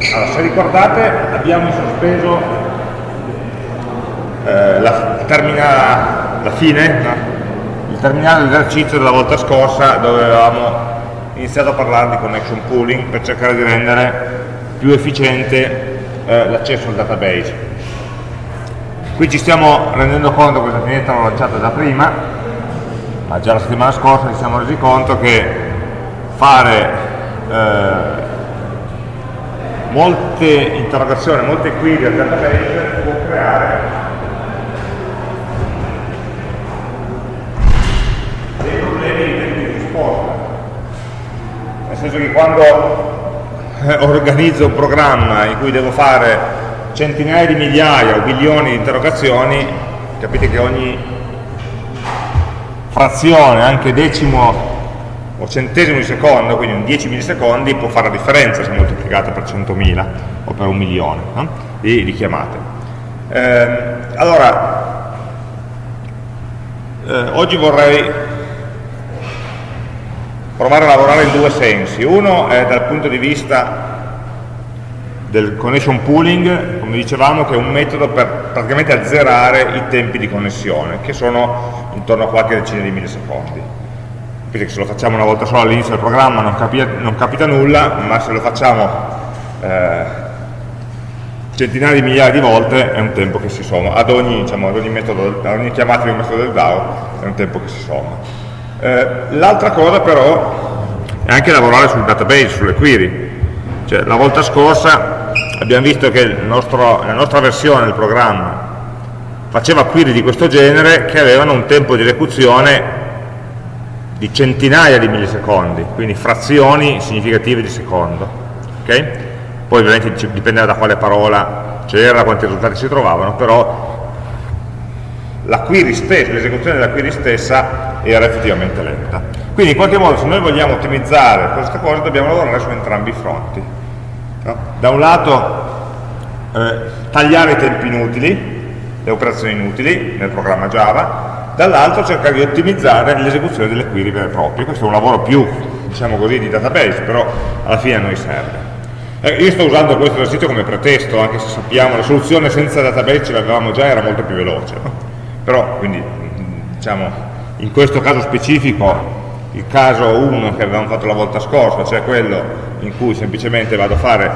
Allora, se ricordate abbiamo sospeso eh, la, termina, la fine, no? il terminale dell'esercizio della volta scorsa dove avevamo iniziato a parlare di connection pooling per cercare di rendere più efficiente eh, l'accesso al database. Qui ci stiamo rendendo conto, questa finestra l'ho lanciata già prima, ma già la settimana scorsa ci siamo resi conto che fare eh, molte interrogazioni, molte query al database può creare dei problemi di tempo di risposta. Nel senso che quando eh, organizzo un programma in cui devo fare centinaia di migliaia o milioni di interrogazioni, capite che ogni frazione, anche decimo o centesimo di secondo, quindi un 10 millisecondi, può fare la differenza se moltiplicata per 100.000 o per un milione no? di, di, chiamate. Eh, allora, eh, oggi vorrei provare a lavorare in due sensi. Uno è dal punto di vista del connection pooling, come dicevamo, che è un metodo per praticamente azzerare i tempi di connessione, che sono intorno a qualche decina di millisecondi. Quindi se lo facciamo una volta sola all'inizio del programma non, capi non, capita nulla, ma se lo facciamo eh, centinaia di migliaia di volte è un tempo che si somma. Ad ogni, diciamo, ad ogni, metodo, ad ogni chiamata di un metodo del DAO è un tempo che si somma. Eh, L'altra cosa però è anche lavorare sul database, sulle query. Cioè, la volta scorsa abbiamo visto che nostro, la nostra versione del programma faceva query di questo genere che avevano un tempo di esecuzione di centinaia di millisecondi, quindi frazioni significative di secondo. Okay? Poi ovviamente dipendeva da quale parola c'era, quanti risultati si trovavano, però l'esecuzione della query stessa era effettivamente lenta. Quindi in qualche modo se noi vogliamo ottimizzare questa cosa dobbiamo lavorare su entrambi i fronti. No? Da un lato eh, tagliare i tempi inutili, le operazioni inutili nel programma Java, dall'altro cercare di ottimizzare l'esecuzione delle query vere e proprie. Questo è un lavoro più, diciamo così, di database, però alla fine a noi serve. Eh, io sto usando questo esercizio come pretesto, anche se sappiamo la soluzione senza database ce l'avevamo già, era molto più veloce. Però quindi diciamo in questo caso specifico il caso 1 che avevamo fatto la volta scorsa cioè quello in cui semplicemente vado a fare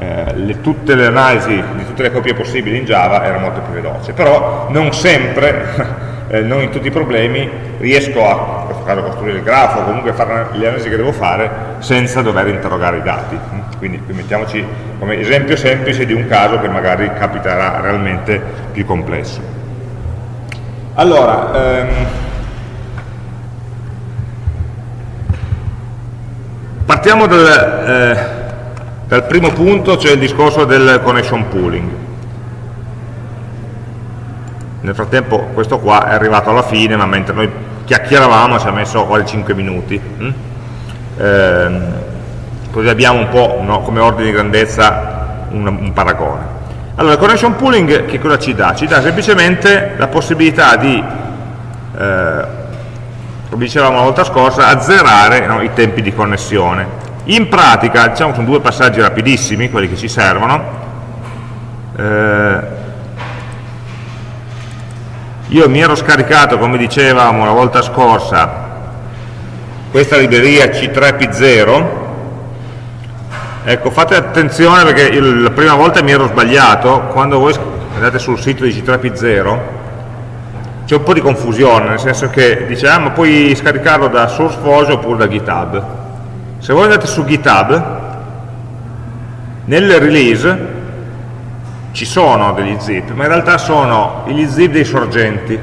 eh, le, tutte le analisi di tutte le copie possibili in Java era molto più veloce però non sempre eh, non in tutti i problemi riesco a, caso, costruire il grafo o comunque fare le analisi che devo fare senza dover interrogare i dati quindi qui mettiamoci come esempio semplice di un caso che magari capiterà realmente più complesso allora, ehm, partiamo dal, eh, dal primo punto, cioè il discorso del connection pooling. Nel frattempo questo qua è arrivato alla fine, ma mentre noi chiacchieravamo ci ha messo quasi 5 minuti. Hm? Eh, così abbiamo un po' no, come ordine di grandezza un, un paragone. Allora, il connection pooling che cosa ci dà? Ci dà semplicemente la possibilità di, eh, come dicevamo la volta scorsa, azzerare no, i tempi di connessione. In pratica, diciamo sono due passaggi rapidissimi, quelli che ci servono. Eh, io mi ero scaricato, come dicevamo la volta scorsa, questa libreria C3P0, Ecco, fate attenzione perché la prima volta mi ero sbagliato, quando voi andate sul sito di C3P0 c'è un po' di confusione, nel senso che dice ah puoi scaricarlo da SourceForge oppure da GitHub. Se voi andate su GitHub, nelle release ci sono degli zip, ma in realtà sono gli zip dei sorgenti,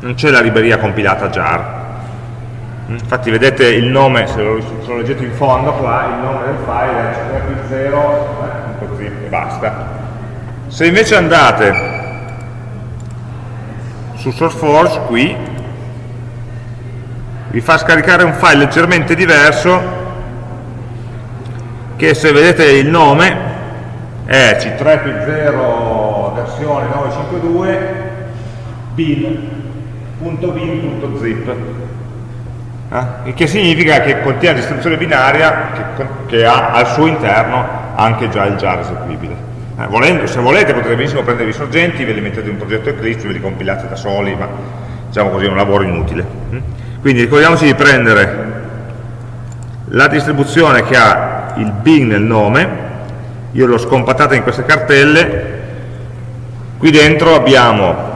non c'è la libreria compilata jar infatti vedete il nome, se lo, se lo, leggete in fondo qua, il nome del file è c0.zip e basta. Se invece andate su SourceForge qui, vi fa scaricare un file leggermente diverso che se vedete il nome è c3p0 versione 952 bin.bin.zip eh? il che significa che contiene la distribuzione binaria che, che ha al suo interno anche già il jar eseguibile. Eh, volendo, se volete potete benissimo prendere i sorgenti, ve li mettete in un progetto Eclipse, ve li compilate da soli, ma diciamo così è un lavoro inutile. Mm? Quindi ricordiamoci di prendere la distribuzione che ha il bin nel nome, io l'ho scompattata in queste cartelle, qui dentro abbiamo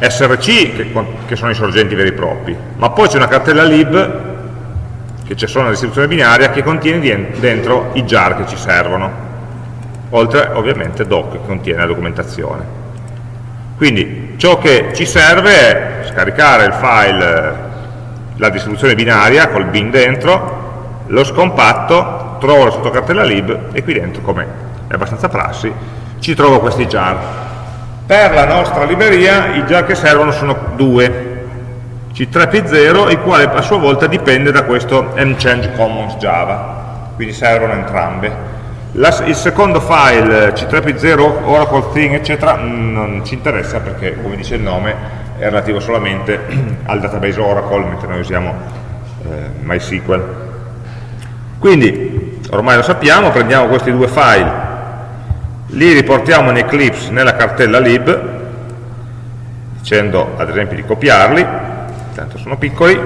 src, che, che sono i sorgenti veri e propri, ma poi c'è una cartella lib, che c'è solo una distribuzione binaria, che contiene dentro i jar che ci servono. Oltre ovviamente doc che contiene la documentazione. Quindi ciò che ci serve è scaricare il file, la distribuzione binaria col bin dentro, lo scompatto, trovo la sottocartella lib e qui dentro, come è abbastanza prassi, ci trovo questi jar. Per la nostra libreria i jar che servono sono due, C3P0, il quale a sua volta dipende da questo mchange commons java, quindi servono entrambe. La, il secondo file, C3P0, Oracle Thing, eccetera, non ci interessa perché, come dice il nome, è relativo solamente al database Oracle, mentre noi usiamo eh, MySQL. Quindi, ormai lo sappiamo, prendiamo questi due file, li riportiamo in Eclipse nella cartella lib, dicendo ad esempio di copiarli, tanto sono piccoli,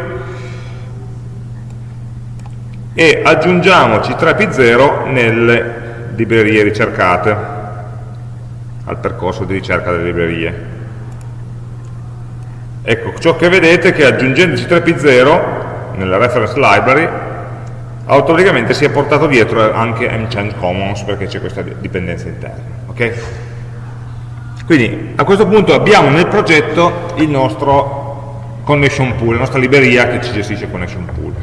e aggiungiamo C3P0 nelle librerie ricercate al percorso di ricerca delle librerie. Ecco, ciò che vedete è che aggiungendo C3P0 nella reference library automaticamente si è portato dietro anche mchange commons perché c'è questa dipendenza interna okay? quindi a questo punto abbiamo nel progetto il nostro connection pool, la nostra libreria che ci gestisce connection pool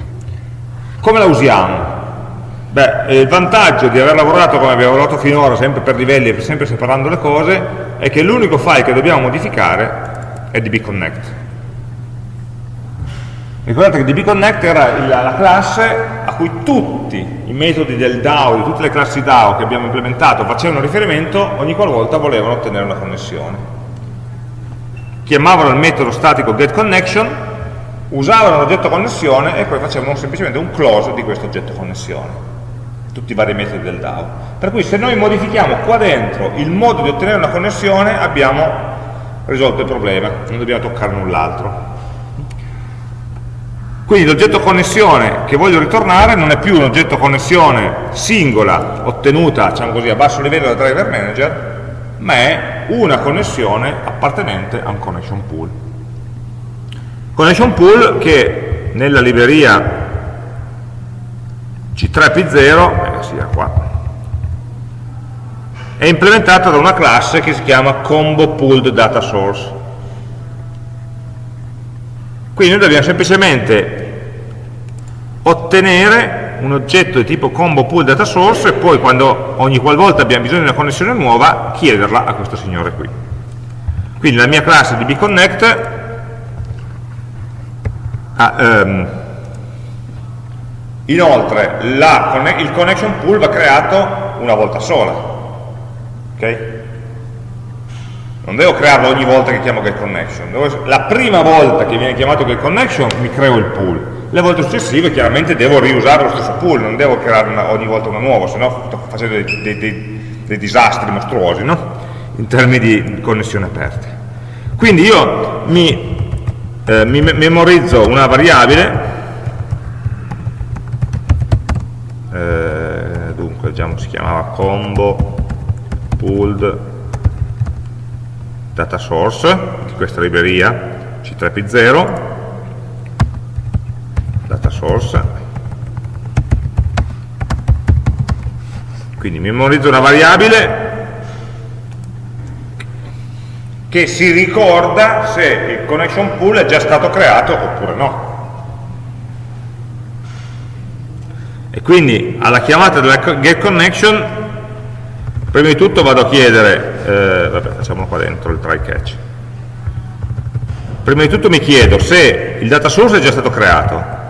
come la usiamo? Beh, il vantaggio di aver lavorato come abbiamo lavorato finora, sempre per livelli e sempre separando le cose, è che l'unico file che dobbiamo modificare è dbconnect. Ricordate che dbconnect era la classe a cui tutti i metodi del DAO, di tutte le classi DAO che abbiamo implementato facevano riferimento ogni qualvolta volevano ottenere una connessione. Chiamavano il metodo statico getConnection usavano l'oggetto connessione e poi facevano semplicemente un close di questo oggetto connessione. Tutti i vari metodi del DAO. Per cui se noi modifichiamo qua dentro il modo di ottenere una connessione abbiamo risolto il problema. Non dobbiamo toccare null'altro quindi l'oggetto connessione che voglio ritornare non è più un oggetto connessione singola ottenuta diciamo così, a basso livello da driver manager ma è una connessione appartenente a un connection pool Connection pool che nella libreria C3P0, eh, sia qua, è implementata da una classe che si chiama Combo Pooled Data Source. Quindi noi dobbiamo semplicemente ottenere un oggetto di tipo combo pool data source e poi quando ogni qualvolta abbiamo bisogno di una connessione nuova chiederla a questo signore qui. Quindi la mia classe di bconnect Ah, um, inoltre, la, il connection pool va creato una volta sola. ok? Non devo crearlo ogni volta che chiamo getConnection. La prima volta che viene chiamato getConnection mi creo il pool. Le volte successive chiaramente devo riusare lo stesso pool, non devo creare una, ogni volta uno nuovo, se no sto facendo dei, dei, dei, dei disastri mostruosi, no? In termini di connessioni aperte. Quindi io mi eh, mi memorizzo una variabile eh, dunque diciamo si chiamava combo pooled data source di questa libreria c3p0 source quindi memorizzo una variabile che si ricorda se il connection pool è già stato creato oppure no. E quindi alla chiamata della getConnection, prima di tutto vado a chiedere, eh, vabbè facciamolo qua dentro il try catch, prima di tutto mi chiedo se il data source è già stato creato,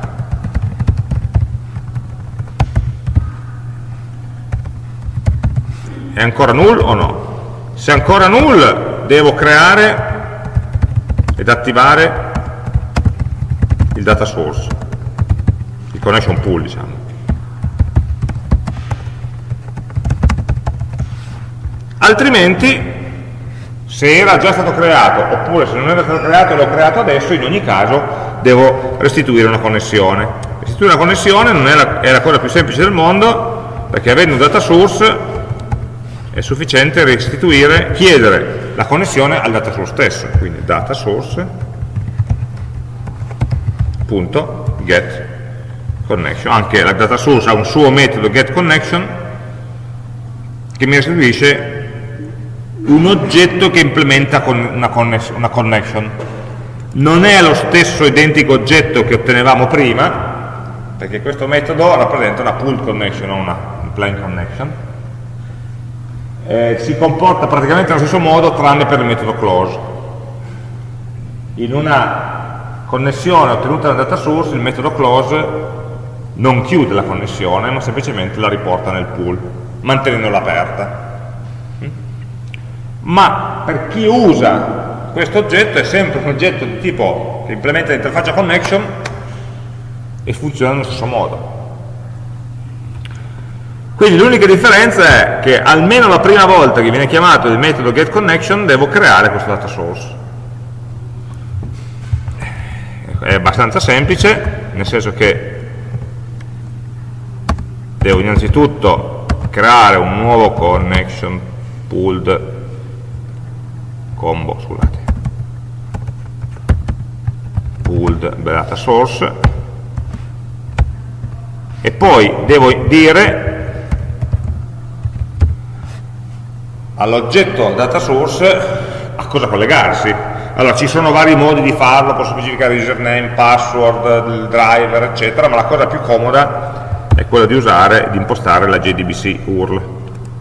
è ancora null o no? Se è ancora null devo creare ed attivare il data source, il connection pool diciamo. altrimenti se era già stato creato oppure se non era stato creato e l'ho creato adesso in ogni caso devo restituire una connessione restituire una connessione non è la, è la cosa più semplice del mondo perché avendo un data source è sufficiente restituire, chiedere la connessione al data source stesso quindi data source punto get connection. Anche la data source ha un suo metodo get connection che mi restituisce un oggetto che implementa una, connection. Non è lo stesso identico oggetto che ottenevamo prima perché questo metodo rappresenta una pull connection non una plain connection eh, si comporta praticamente allo stesso modo tranne per il metodo close in una connessione ottenuta da data source, il metodo close non chiude la connessione, ma semplicemente la riporta nel pool, mantenendola aperta. Ma per chi usa questo oggetto è sempre un oggetto di tipo che implementa l'interfaccia connection e funziona nello stesso modo. Quindi l'unica differenza è che almeno la prima volta che viene chiamato il metodo getConnection devo creare questo data source. È abbastanza semplice, nel senso che devo innanzitutto creare un nuovo connection pooled combo, scusate, pooled data source. E poi devo dire all'oggetto data source a cosa collegarsi allora, ci sono vari modi di farlo, posso specificare username, password, driver, eccetera, ma la cosa più comoda è quella di usare, di impostare la JDBC URL.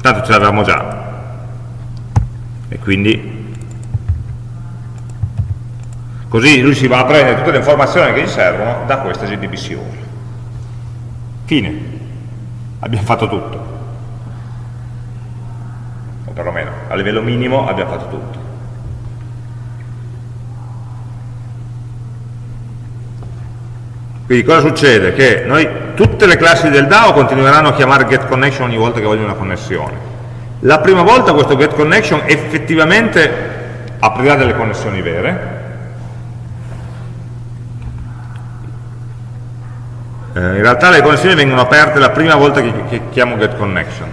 Tanto ce l'avevamo già. E quindi così lui si va a prendere tutte le informazioni che gli servono da questa JDBC URL. Fine. Abbiamo fatto tutto. O perlomeno, a livello minimo abbiamo fatto tutto. Quindi cosa succede? Che noi, tutte le classi del DAO continueranno a chiamare getConnection ogni volta che vogliono una connessione. La prima volta questo getConnection effettivamente aprirà delle connessioni vere, eh, in realtà le connessioni vengono aperte la prima volta che, chiamo getConnection,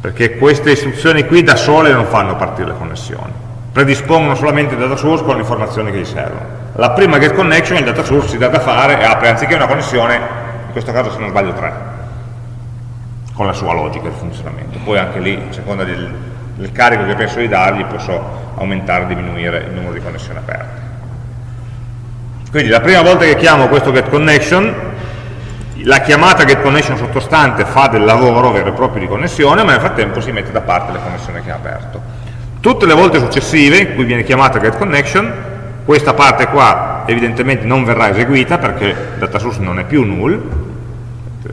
perché queste istruzioni qui da sole non fanno partire le connessioni, predispongono solamente il data source con le informazioni che gli servono la prima get connection il data source si dà da fare e apre anziché una connessione, in questo caso se non sbaglio tre, con la sua logica di funzionamento. Poi anche lì, a seconda del, del carico che penso di dargli, posso aumentare o diminuire il numero di connessioni aperte. Quindi la prima volta che chiamo questo get connection, la chiamata get connection sottostante fa del lavoro vero e proprio di connessione, ma nel frattempo si mette da parte le connessioni che ha aperto. Tutte le volte successive in cui viene chiamata get connection, questa parte qua evidentemente non verrà eseguita perché il data source non è più null,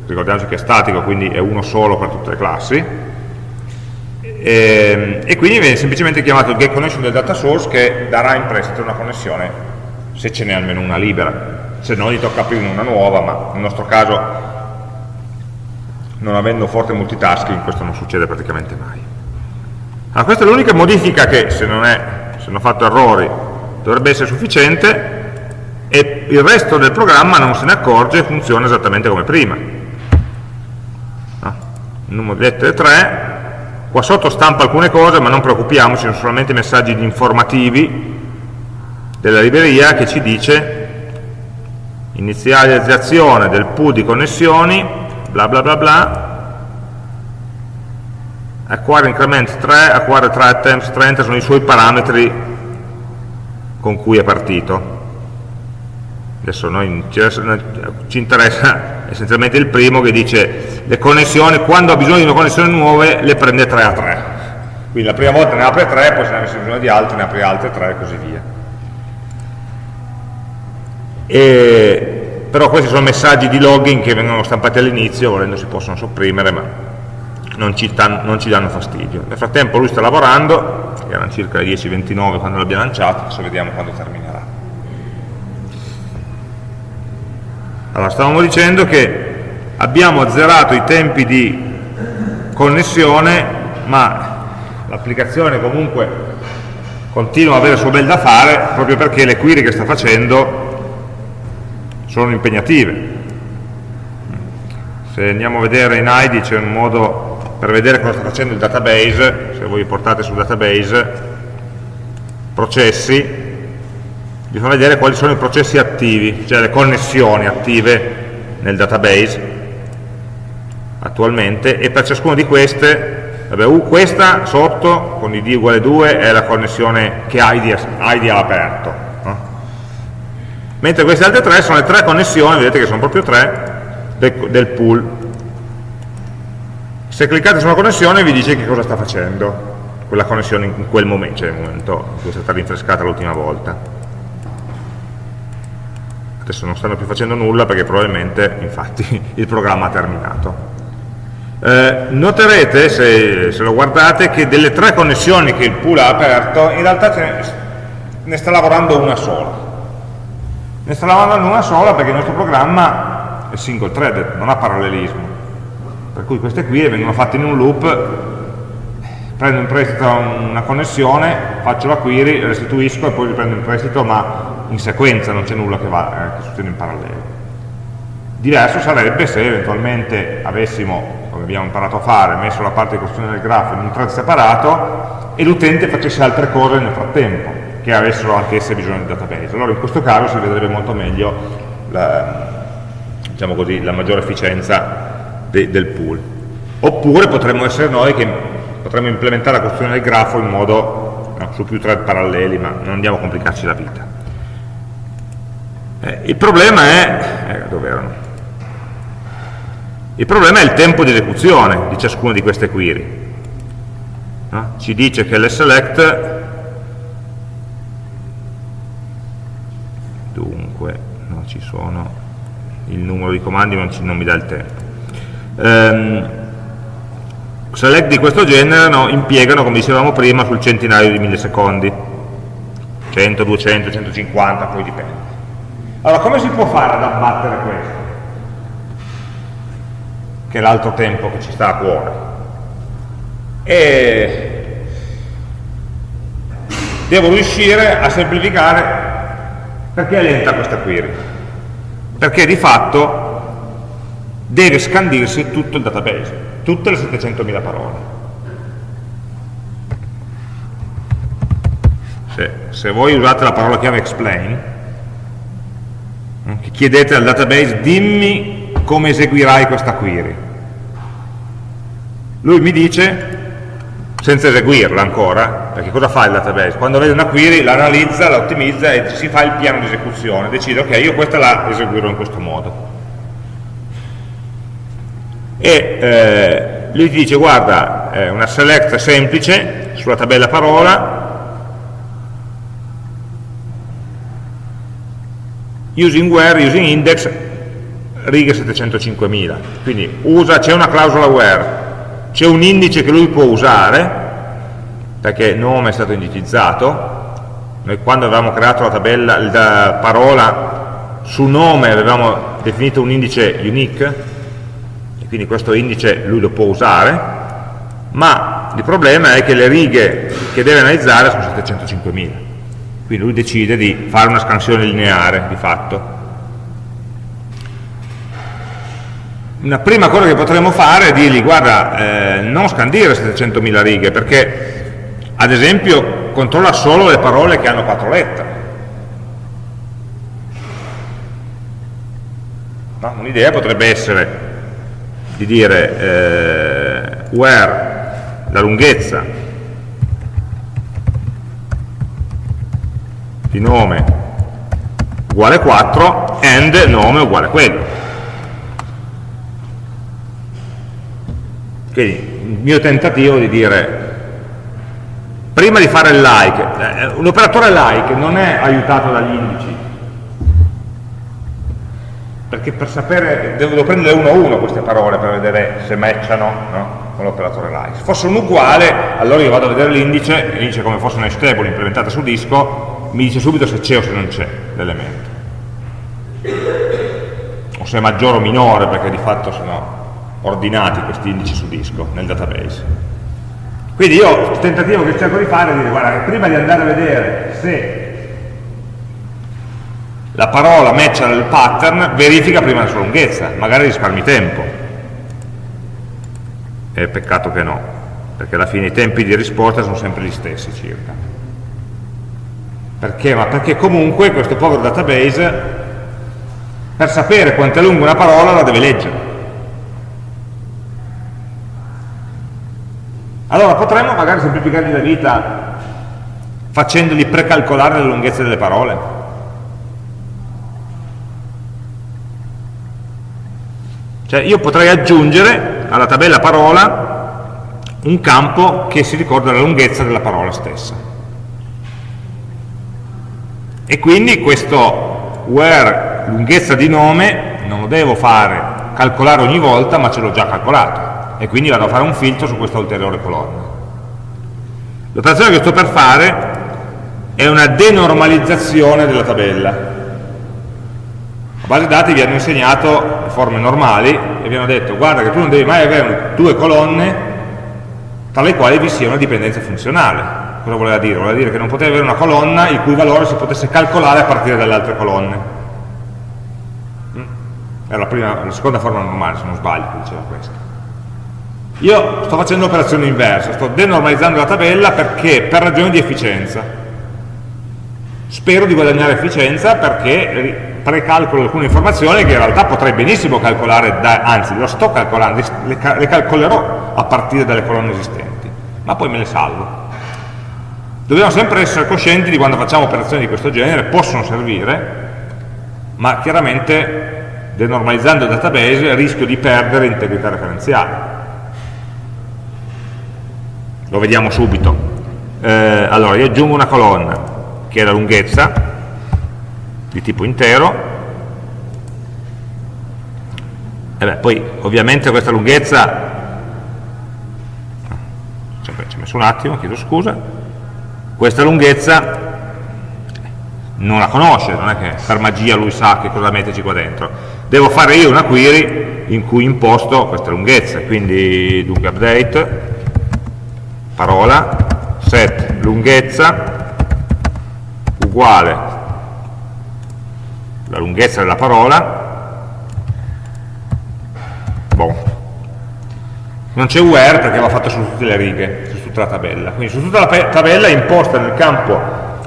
ricordiamoci che è statico, quindi è uno solo per tutte le classi, e, ehm, e quindi viene semplicemente chiamato il getConnection del data source che darà in prestito una connessione se ce n'è almeno una libera, se no gli tocca aprire una nuova, ma nel nostro caso non avendo forte multitasking questo non succede praticamente mai. Allora, questa è l'unica modifica che se non, è, se non ho fatto errori dovrebbe essere sufficiente e il resto del programma non se ne accorge e funziona esattamente come prima. Il numero di lettere 3, qua sotto stampa alcune cose ma non preoccupiamoci, sono solamente messaggi informativi della libreria che ci dice inizializzazione del pool di connessioni, bla bla bla bla, acquire increment 3, acquire 3 attempts 30 sono i suoi parametri con cui è partito. Adesso noi, ci interessa essenzialmente il primo che dice le connessioni, quando ha bisogno di una connessione nuova le prende 3 a 3. Quindi la prima volta ne apre 3, poi se ne avesse bisogno di altre ne apre altre 3 e così via. E, però questi sono messaggi di login che vengono stampati all'inizio, volendo si possono sopprimere, ma non ci, non ci danno fastidio. Nel frattempo lui sta lavorando, erano circa le 10.29 quando l'abbiamo lanciato, adesso vediamo quando terminerà. Allora, stavamo dicendo che abbiamo azzerato i tempi di connessione, ma l'applicazione comunque continua ad avere il suo bel da fare proprio perché le query che sta facendo sono impegnative. Se andiamo a vedere in ID c'è un modo per vedere cosa sta facendo il database, se voi portate sul database, processi, vi fa vedere quali sono i processi attivi, cioè le connessioni attive nel database attualmente e per ciascuna di queste, vabbè, questa sotto con id uguale 2 è la connessione che ID, ID ha aperto? Mentre queste altre tre sono le tre connessioni, vedete che sono proprio tre, del, pool. Se cliccate su una connessione vi dice che cosa sta facendo quella connessione in quel momento, cioè nel momento in cui è stata rinfrescata l'ultima volta adesso non stanno più facendo nulla perché probabilmente infatti il programma ha terminato eh, noterete, se, se, lo guardate, che delle tre connessioni che il pool ha aperto, in realtà ne, ne sta lavorando una sola. Ne sta lavorando una sola perché il nostro programma è single threaded, non ha parallelismo. Per cui queste qui vengono fatte in un loop, prendo in prestito una connessione, faccio la query, restituisco e poi riprendo in prestito, ma in sequenza, non c'è nulla che, va, eh, che succede in parallelo. Diverso sarebbe se eventualmente avessimo come abbiamo imparato a fare, messo la parte di costruzione del grafo in un thread separato e l'utente facesse altre cose nel frattempo, che avessero anche esse bisogno di database. Allora in questo caso si vedrebbe molto meglio la, diciamo così, la maggiore efficienza de, del pool. Oppure potremmo essere noi che potremmo implementare la costruzione del grafo in modo no, su più thread paralleli, ma non andiamo a complicarci la vita. Eh, il problema è, eh, dove erano? Il problema è il tempo di esecuzione di ciascuna di queste query. No? Ci dice che l'select ci sono il numero di comandi non, ci, non mi dà il tempo. Um, select di questo genere no, impiegano, come dicevamo prima, sul centinaio di millisecondi. 100, 200, 150, poi dipende. Allora, come si può fare ad abbattere questo? che è l'altro tempo che ci sta a cuore. E devo riuscire a semplificare perché è lenta questa query. Perché di fatto deve scandirsi tutto il database, tutte le 700.000 parole. Se, se, voi usate la parola chiave explain, chiedete al database dimmi come eseguirai questa query lui mi dice, senza eseguirla ancora, perché cosa fa il database? Quando vede una query la analizza, la ottimizza e si fa il piano di esecuzione, decide ok, io questa la eseguirò in questo modo. E eh, lui ti dice guarda, eh, una select semplice sulla tabella parola, using where, using index, righe 705.000. Quindi c'è una clausola where, c'è un indice che lui può usare, perché nome è stato indicizzato, noi quando avevamo creato la tabella, la parola su nome avevamo definito un indice unique, e quindi questo indice lui lo può usare, ma il problema è che le righe che deve analizzare sono 705.000, quindi lui decide di fare una scansione lineare di fatto, una prima cosa che potremmo fare è dirgli guarda, eh, non scandire 700.000 righe perché ad esempio controlla solo le parole che hanno quattro lettere. No? Un'idea potrebbe essere di dire eh, where la lunghezza di nome uguale 4 and nome uguale quello Quindi il mio tentativo di dire, prima di fare il like, eh, un operatore like non è aiutato dagli indici, perché per sapere, devo, prendere uno a uno queste parole per vedere se matchano no? con l'operatore like. Se fosse un uguale, allora io vado a vedere l'indice, l'indice come fosse una stable implementata su disco, mi dice subito se c'è o se non c'è l'elemento. O se è maggiore o minore, perché di fatto se no ordinati questi indici su disco nel database. Quindi io il tentativo che cerco di fare è dire, guarda, prima di andare a vedere se la parola matcha il pattern, verifica prima la sua lunghezza, magari risparmi tempo. È peccato che no, perché alla fine i tempi di risposta sono sempre gli stessi circa. Perché? Ma perché comunque questo povero database, per sapere quanto è lunga una parola, la deve leggere. Allora potremmo magari semplificargli la vita facendogli precalcolare la lunghezza delle parole. Cioè io potrei aggiungere alla tabella parola un campo che si ricorda la lunghezza della parola stessa. E quindi questo where lunghezza di nome non lo devo fare calcolare ogni volta, ma ce l'ho già calcolato e quindi vado a fare un filtro su questa ulteriore colonna. L'operazione che sto per fare è una denormalizzazione della tabella. A base dati vi hanno insegnato forme normali e vi hanno detto guarda che tu non devi mai avere due colonne tra le quali vi sia una dipendenza funzionale. Cosa voleva dire? Voleva dire che non potevi avere una colonna il cui valore si potesse calcolare a partire dalle altre colonne. Mm? Era la, prima, la seconda forma normale, se non sbaglio, che diceva questo. Io sto facendo l'operazione inversa, sto denormalizzando la tabella perché per ragioni di efficienza. Spero di guadagnare efficienza perché precalcolo alcune informazioni che in realtà potrei benissimo calcolare, da, anzi lo sto calcolando, le, le calcolerò a partire dalle colonne esistenti, ma poi me le salvo. Dobbiamo sempre essere coscienti di quando facciamo operazioni di questo genere, possono servire, ma chiaramente denormalizzando il database rischio di perdere integrità referenziale lo vediamo subito. Eh, allora, io aggiungo una colonna che è la lunghezza di tipo intero, e beh, poi ovviamente questa lunghezza, ci ho messo un attimo, chiedo scusa, questa lunghezza non la conosce, non è che per magia lui sa che cosa metterci qua dentro. Devo fare io una query in cui imposto queste lunghezze, quindi dunque update parola, set lunghezza uguale la lunghezza della parola, bon. non c'è where perché va fatto su tutte le righe, su tutta la tabella, quindi su tutta la tabella è imposta nel campo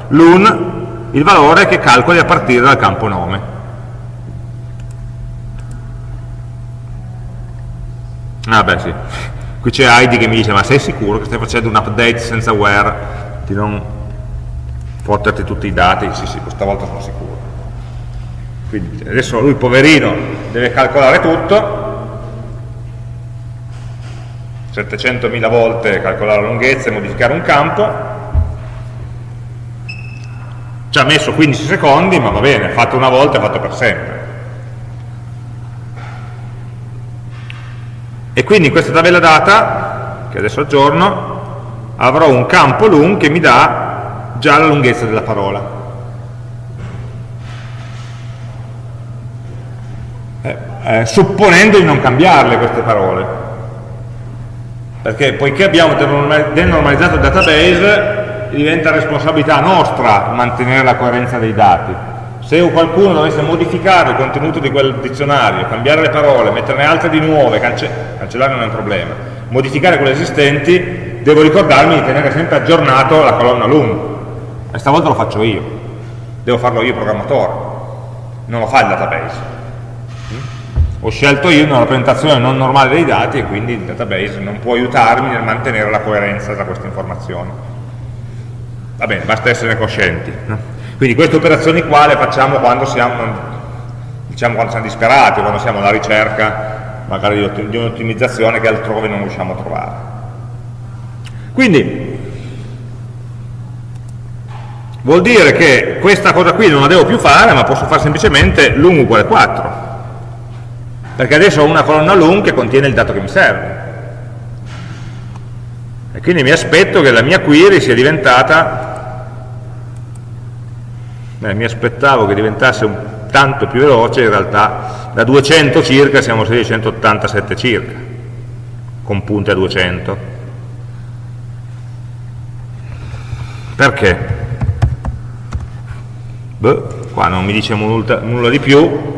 lun il valore che calcoli a partire dal campo nome. Ah beh sì, qui c'è Heidi che mi dice ma sei sicuro che stai facendo un update senza where di non fotterti tutti i dati. Sì sì questa volta sono sicuro. Quindi adesso lui poverino deve calcolare tutto. 700.000 volte calcolare la lunghezza e modificare un campo. Ci ha messo 15 secondi ma va bene, fatto una volta è fatto per sempre e quindi in questa tabella data, che adesso aggiorno, avrò un campo lung che mi dà già la lunghezza della parola. Eh, eh, supponendo di non cambiarle queste parole. Perché poiché abbiamo denormalizzato il database, diventa responsabilità nostra mantenere la coerenza dei dati se qualcuno dovesse modificare il contenuto di quel dizionario, cambiare le parole, metterne altre di nuove, cance cancellare non è un problema, modificare quelle esistenti, devo ricordarmi di tenere sempre aggiornato la colonna lung. E stavolta lo faccio io, devo farlo io programmatore, non lo fa il database. Mm? Ho scelto io una rappresentazione non normale dei dati e quindi il database non può aiutarmi nel mantenere la coerenza tra queste informazioni. Va bene, basta essere coscienti. No? Quindi queste operazioni qua le facciamo quando siamo, diciamo, quando siamo disperati, quando siamo alla ricerca magari di un'ottimizzazione che altrove non riusciamo a trovare. Quindi vuol dire che questa cosa qui non la devo più fare, ma posso fare semplicemente lung uguale 4, perché adesso ho una colonna lung che contiene il dato che mi serve. E quindi mi aspetto che la mia query sia diventata Beh, mi aspettavo che diventasse un tanto più veloce, in realtà da 200 circa siamo a 687 circa, con punte a 200. Perché? Beh, qua non mi dice nulla, nulla di più,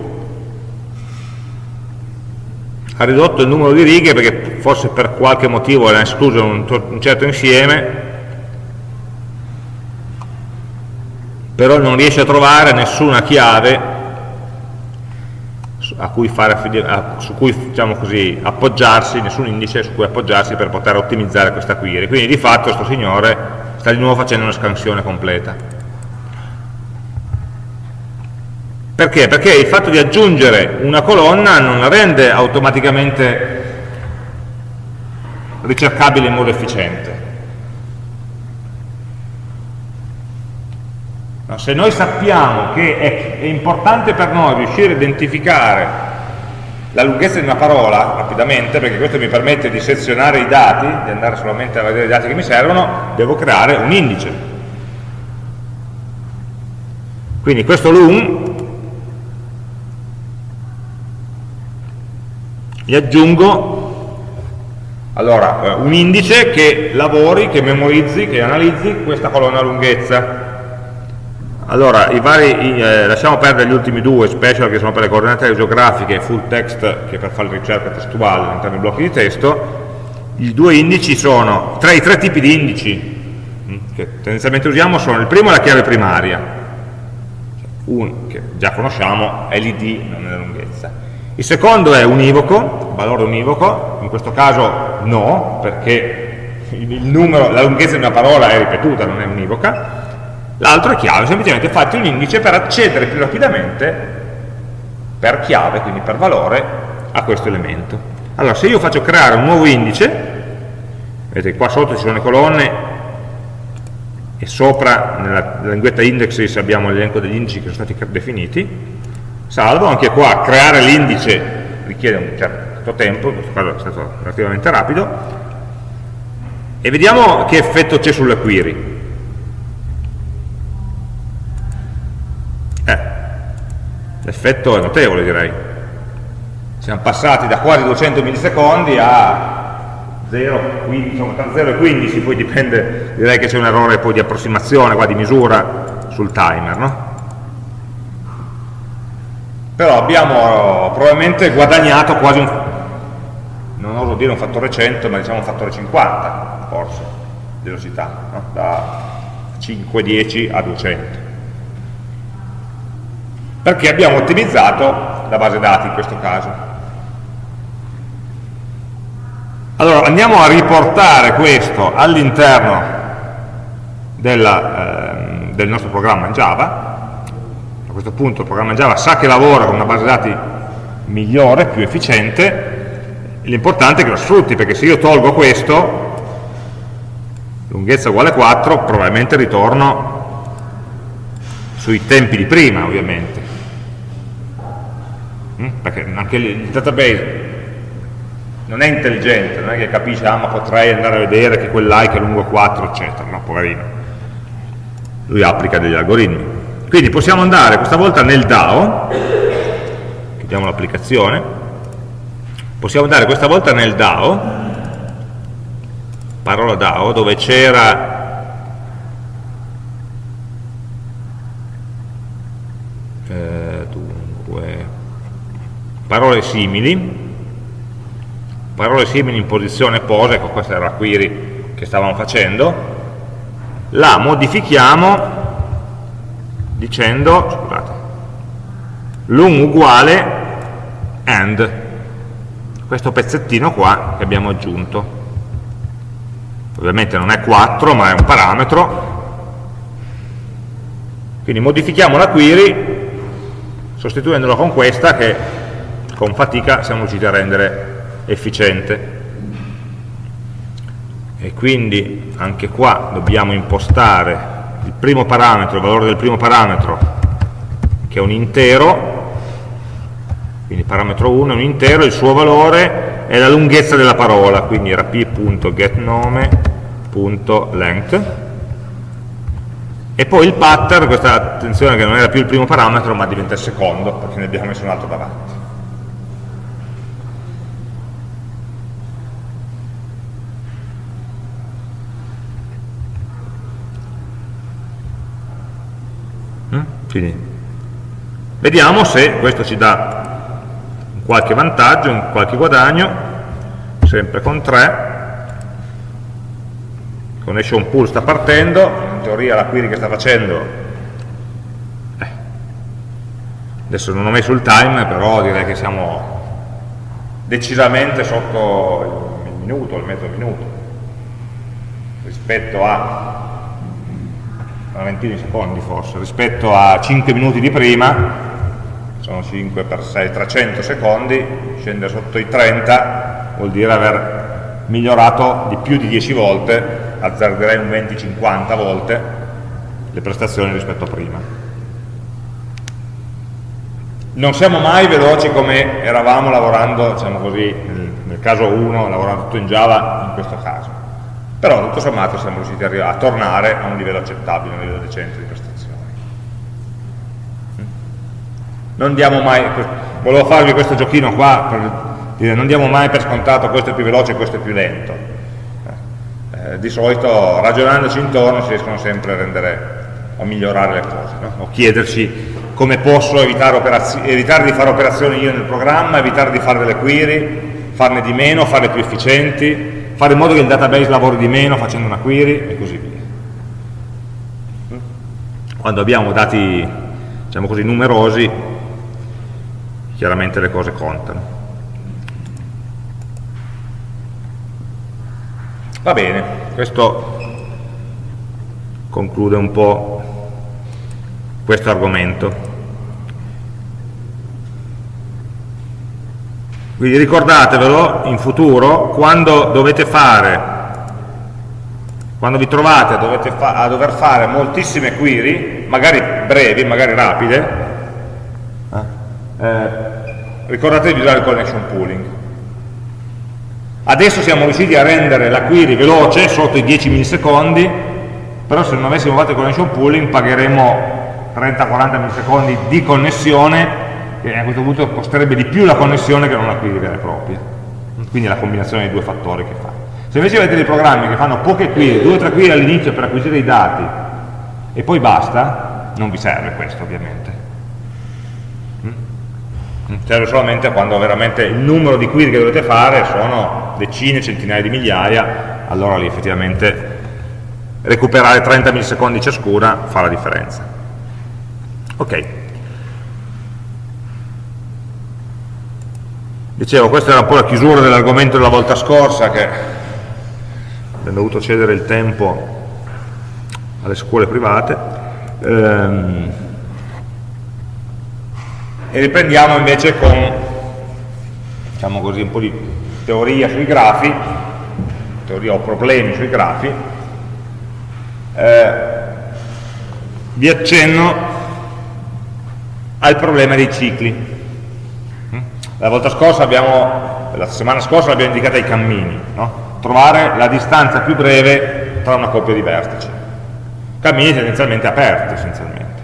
ha ridotto il numero di righe perché forse per qualche motivo era escluso un, un certo insieme però non riesce a trovare nessuna chiave cui fare, su cui diciamo così, appoggiarsi, nessun indice su cui appoggiarsi per poter ottimizzare questa query. Quindi di fatto questo signore sta di nuovo facendo una scansione completa. Perché? Perché il fatto di aggiungere una colonna non la rende automaticamente ricercabile in modo efficiente. No, se noi sappiamo che è, è importante per noi riuscire a identificare la lunghezza di una parola rapidamente, perché questo mi permette di sezionare i dati, di andare solamente a vedere i dati che mi servono, devo creare un indice. Quindi questo lung gli aggiungo allora, eh, un indice che lavori, che memorizzi, che analizzi questa colonna lunghezza. Allora, vari, eh, lasciamo perdere gli ultimi due, special che sono per le coordinate geografiche e full text che per fare ricerca testuale all'interno dei blocchi di testo. I due indici sono, tre, i tre tipi di indici mm, che tendenzialmente usiamo sono, il primo è la chiave primaria, un, che già conosciamo, è l'id, non è la lunghezza il secondo è univoco, valore univoco, in questo caso no, perché numero, la lunghezza di una parola è ripetuta, non è univoca. L'altro è chiave, semplicemente fate un indice per accedere più rapidamente per chiave, quindi per valore, a questo elemento. Allora, se io faccio creare un nuovo indice, vedete qua sotto ci sono le colonne e sopra nella linguetta indexes abbiamo l'elenco degli indici che sono stati definiti, salvo, anche qua creare l'indice richiede un certo tempo, in questo caso è stato relativamente rapido, e vediamo che effetto c'è sulla query. L'effetto è notevole direi. Siamo passati da quasi 200 millisecondi a 0, 15, insomma, tra 0 e 15, poi dipende, direi che c'è un errore poi di approssimazione, qua di misura sul timer, no? però abbiamo probabilmente guadagnato quasi un, non oso dire un fattore 100, ma diciamo un fattore 50 forse, di velocità, no? da 510 a 200. Perché abbiamo ottimizzato la base dati in questo caso. Allora andiamo a riportare questo all'interno eh, del nostro programma Java a questo punto il programma Java sa che lavora con una base dati migliore, più efficiente, l'importante è che lo sfrutti, perché se io tolgo questo, lunghezza uguale 4, probabilmente ritorno sui tempi di prima, ovviamente. Mm? Perché anche il database non è intelligente, non è che capisce, ah ma potrei andare a vedere che quel like è lungo 4, eccetera, no, poverino. Lui applica degli algoritmi. Quindi possiamo andare questa volta nel DAO, chiudiamo l'applicazione, possiamo andare questa volta nel DAO, parola DAO, dove c'era eh, dunque, parole simili, parole simili in posizione pose, ecco questa era la query che stavamo facendo, la modifichiamo dicendo, scusate, l'un uguale and, questo pezzettino qua che abbiamo aggiunto. Ovviamente non è 4, ma è un parametro. Quindi modifichiamo la query sostituendola con questa che con fatica siamo riusciti a rendere efficiente. E quindi anche qua dobbiamo impostare il primo parametro, il valore del primo parametro, che è un intero, quindi parametro 1 è un intero, il suo valore è la lunghezza della parola, quindi era p.getNome.length, e poi il pattern, questa attenzione che non era più il primo parametro ma diventa il secondo, perché ne abbiamo messo un altro davanti. Quindi vediamo se questo ci dà qualche vantaggio, qualche guadagno, sempre con 3. Connection pool sta partendo, in teoria la query che sta facendo, eh, adesso non ho messo il time, però direi che siamo decisamente sotto il minuto, il mezzo minuto, rispetto a una ventina di secondi forse, rispetto a 5 minuti di prima, sono 5 per 6, 300 secondi, scendere sotto i 30 vuol dire aver migliorato di più di 10 volte, azzarderei un 20-50 volte, le prestazioni rispetto a prima. Non siamo mai veloci come eravamo lavorando, diciamo così, nel, nel caso 1, lavorando tutto in Java, in questo caso. Però tutto sommato siamo riusciti a, tornare a un livello accettabile, a un livello decente di prestazioni non diamo mai, volevo farvi questo giochino qua per dire non diamo mai per scontato questo è più veloce e questo è più lento. Eh, di solito ragionandoci intorno si riescono sempre a rendere a migliorare le cose, no? o chiederci come posso evitare, evitare, di fare operazioni io nel programma, evitare di fare delle query, farne di meno, farle più efficienti, fare in modo che il database lavori di meno facendo una query e così via. Quando abbiamo dati diciamo così, numerosi chiaramente le cose contano. Va bene, questo conclude un po' questo argomento. Quindi ricordatevelo in futuro, quando dovete fare, quando vi trovate a, fa a dover fare moltissime query, magari brevi, magari rapide, eh? eh, ricordatevi di usare il connection pooling. Adesso siamo riusciti a rendere la query veloce, sotto i 10 millisecondi, però se non avessimo fatto il connection pooling pagheremo 30-40 millisecondi di connessione e a questo punto costerebbe di più la connessione che non la query vera e propria. Quindi è la combinazione dei due fattori che fa. Se invece avete dei programmi che fanno poche query, due o tre query all'inizio per acquisire i dati e poi basta, non vi serve questo ovviamente serve solamente quando veramente il numero di query che dovete fare sono decine, centinaia di migliaia, allora lì effettivamente recuperare 30 millisecondi ciascuna fa la differenza. Ok. Dicevo, questa era un po' la chiusura dell'argomento della volta scorsa che abbiamo dovuto cedere il tempo alle scuole private. Ehm, e riprendiamo invece con diciamo così, un po' di teoria sui grafi, teoria o problemi sui grafi, eh, vi accenno al problema dei cicli. La volta scorsa abbiamo, la settimana scorsa l'abbiamo indicata ai cammini, no? trovare la distanza più breve tra una coppia di vertici. Cammini tendenzialmente aperti essenzialmente.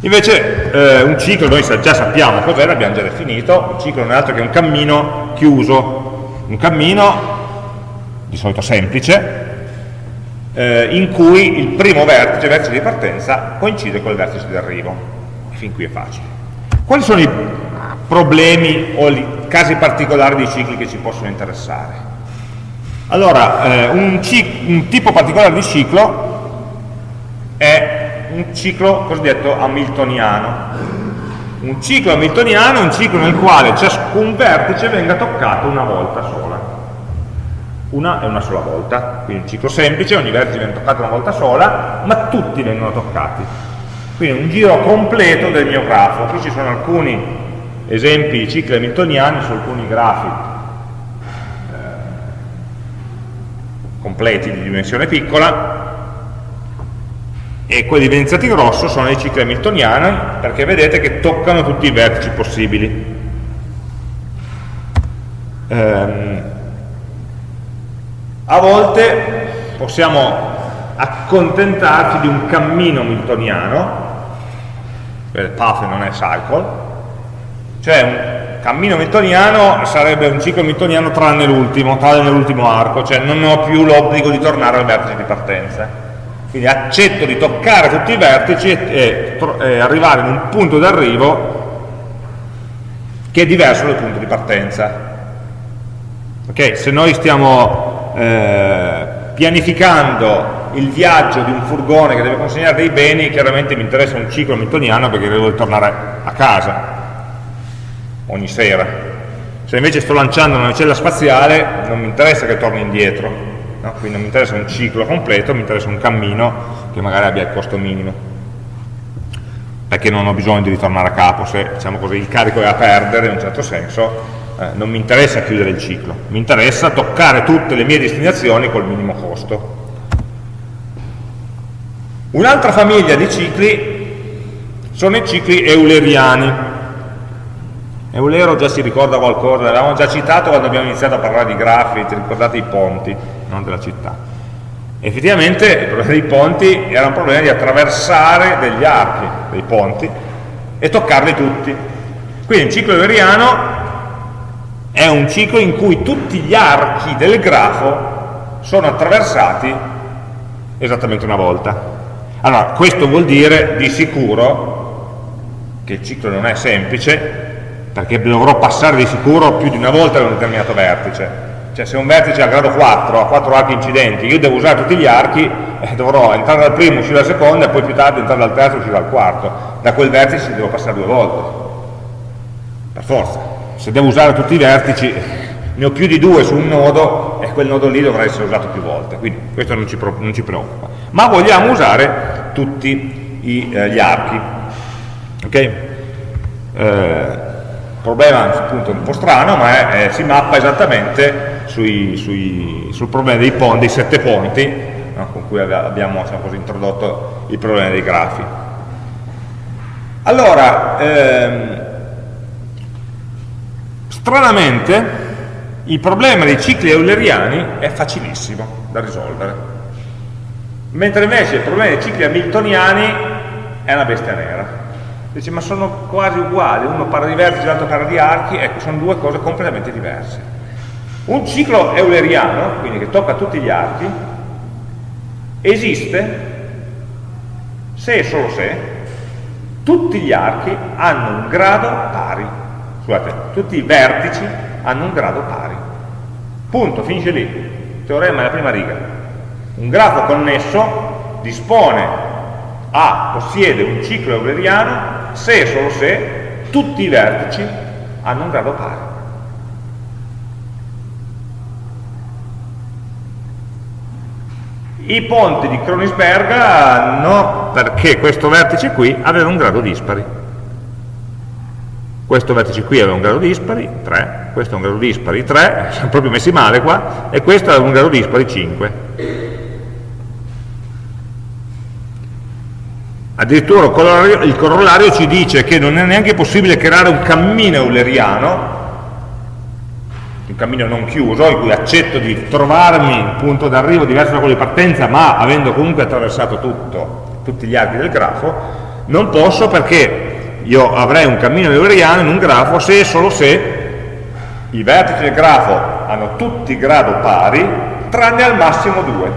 Invece eh, un ciclo noi già sappiamo cos'è, l'abbiamo già definito, un ciclo non è altro che un cammino chiuso, un cammino di solito semplice, eh, in cui il primo vertice, il vertice di partenza, coincide con il vertice di arrivo. Fin qui è facile. Quali sono i problemi o casi particolari di cicli che ci possono interessare? Allora, eh, un, un tipo particolare di ciclo è un ciclo cosiddetto hamiltoniano. Un ciclo hamiltoniano è un ciclo nel quale ciascun vertice venga toccato una volta sola. Una e una sola volta. Quindi un ciclo semplice, ogni vertice viene toccato una volta sola, ma tutti vengono toccati. Quindi un giro completo del mio grafo. Qui ci sono alcuni esempi cicli hamiltoniani su alcuni grafi eh, completi di dimensione piccola e quelli evidenziati in rosso sono i cicli hamiltoniani perché vedete che toccano tutti i vertici possibili. Ehm, a volte possiamo accontentarci di un cammino hamiltoniano, path non è cycle, cioè un cammino hamiltoniano sarebbe un ciclo hamiltoniano tranne l'ultimo, tranne l'ultimo arco, cioè non ho più l'obbligo di tornare al vertice di partenza Quindi accetto di toccare tutti i vertici e, e arrivare in un punto d'arrivo che è diverso dal punto di partenza. Okay? Se noi stiamo eh, pianificando il viaggio di un furgone che deve consegnare dei beni, chiaramente mi interessa un ciclo miltoniano perché devo ritornare a casa ogni sera. Se invece sto lanciando una navicella spaziale non mi interessa che torni indietro, no? quindi non mi interessa un ciclo completo, mi interessa un cammino che magari abbia il costo minimo, perché non ho bisogno di ritornare a capo, se diciamo così, il carico è a perdere in un certo senso, eh, non mi interessa chiudere il ciclo, mi interessa toccare tutte le mie destinazioni col minimo costo. Un'altra famiglia di cicli sono i cicli euleriani, Eulero già si ricorda qualcosa, l'avevamo già citato quando abbiamo iniziato a parlare di grafi, ti ricordate i ponti, non della città. Effettivamente il problema dei ponti era un problema di attraversare degli archi dei ponti e toccarli tutti. Quindi il ciclo euleriano è un ciclo in cui tutti gli archi del grafo sono attraversati esattamente una volta. Allora, questo vuol dire di sicuro che il ciclo non è semplice, perché dovrò passare di sicuro più di una volta da un determinato vertice. Cioè se un vertice a grado 4 ha 4 archi incidenti, io devo usare tutti gli archi, eh, dovrò entrare dal primo, uscire dal secondo e poi più tardi entrare dal terzo e uscire dal quarto. Da quel vertice devo passare due volte. Per forza. Se devo usare tutti i vertici, ne ho più di due su un nodo e quel nodo lì dovrà essere usato più volte. Quindi questo non ci, non ci preoccupa. Ma vogliamo usare tutti i, eh, gli archi. Ok? Eh, problema appunto un po' strano, ma è, è, si mappa esattamente sui, sui, sul problema dei, ponti, dei sette ponti no, con cui abbiamo così, introdotto il problema dei grafi. Allora, ehm, stranamente il problema dei cicli euleriani è facilissimo da risolvere, mentre invece il problema dei cicli hamiltoniani è una bestia nera dice ma sono quasi uguali, uno parla di vertici, l'altro parla di archi, ecco, sono due cose completamente diverse. Un ciclo euleriano, quindi che tocca tutti gli archi, esiste se e solo se tutti gli archi hanno un grado pari, scusate, tutti i vertici hanno un grado pari. Punto, finisce lì. Teorema della prima riga. Un grafo connesso dispone a, possiede un ciclo euleriano se e solo se tutti i vertici hanno un grado pari. I ponti di Kronisberga no, perché questo vertice qui aveva un grado dispari. Questo vertice qui aveva un grado dispari, 3, questo è un grado dispari, 3, siamo proprio messi male qua, e questo aveva un grado dispari, 5. Addirittura il corollario ci dice che non è neanche possibile creare un cammino euleriano, un cammino non chiuso, in cui accetto di trovarmi un punto d'arrivo diverso da quello di partenza, ma avendo comunque attraversato tutto, tutti gli archi del grafo, non posso perché io avrei un cammino euleriano in un grafo se e solo se i vertici del grafo hanno tutti grado pari, tranne al massimo due,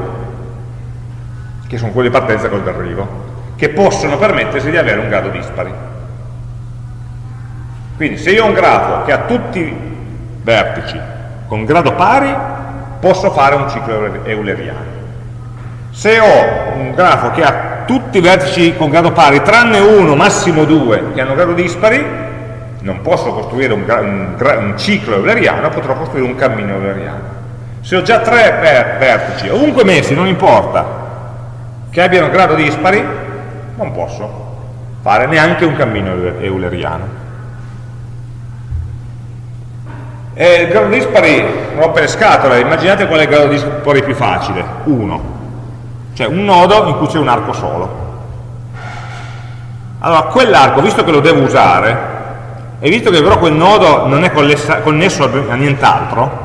che sono quelli di partenza e quelli d'arrivo che possono permettersi di avere un grado dispari. Quindi se io ho un grafo che ha tutti i vertici con grado pari, posso fare un ciclo euleriano. Se ho un grafo che ha tutti i vertici con grado pari, tranne uno, massimo due, che hanno grado dispari, non posso costruire un, un, un ciclo euleriano, potrò costruire un cammino euleriano. Se ho già tre ver vertici, ovunque messi, non importa, che abbiano grado dispari, non posso fare neanche un cammino euleriano. E il grado dispari, rompe le scatole, immaginate qual è il grado dispari più facile, 1, cioè un nodo in cui c'è un arco solo. Allora, quell'arco, visto che lo devo usare, e visto che però quel nodo non è connesso a nient'altro,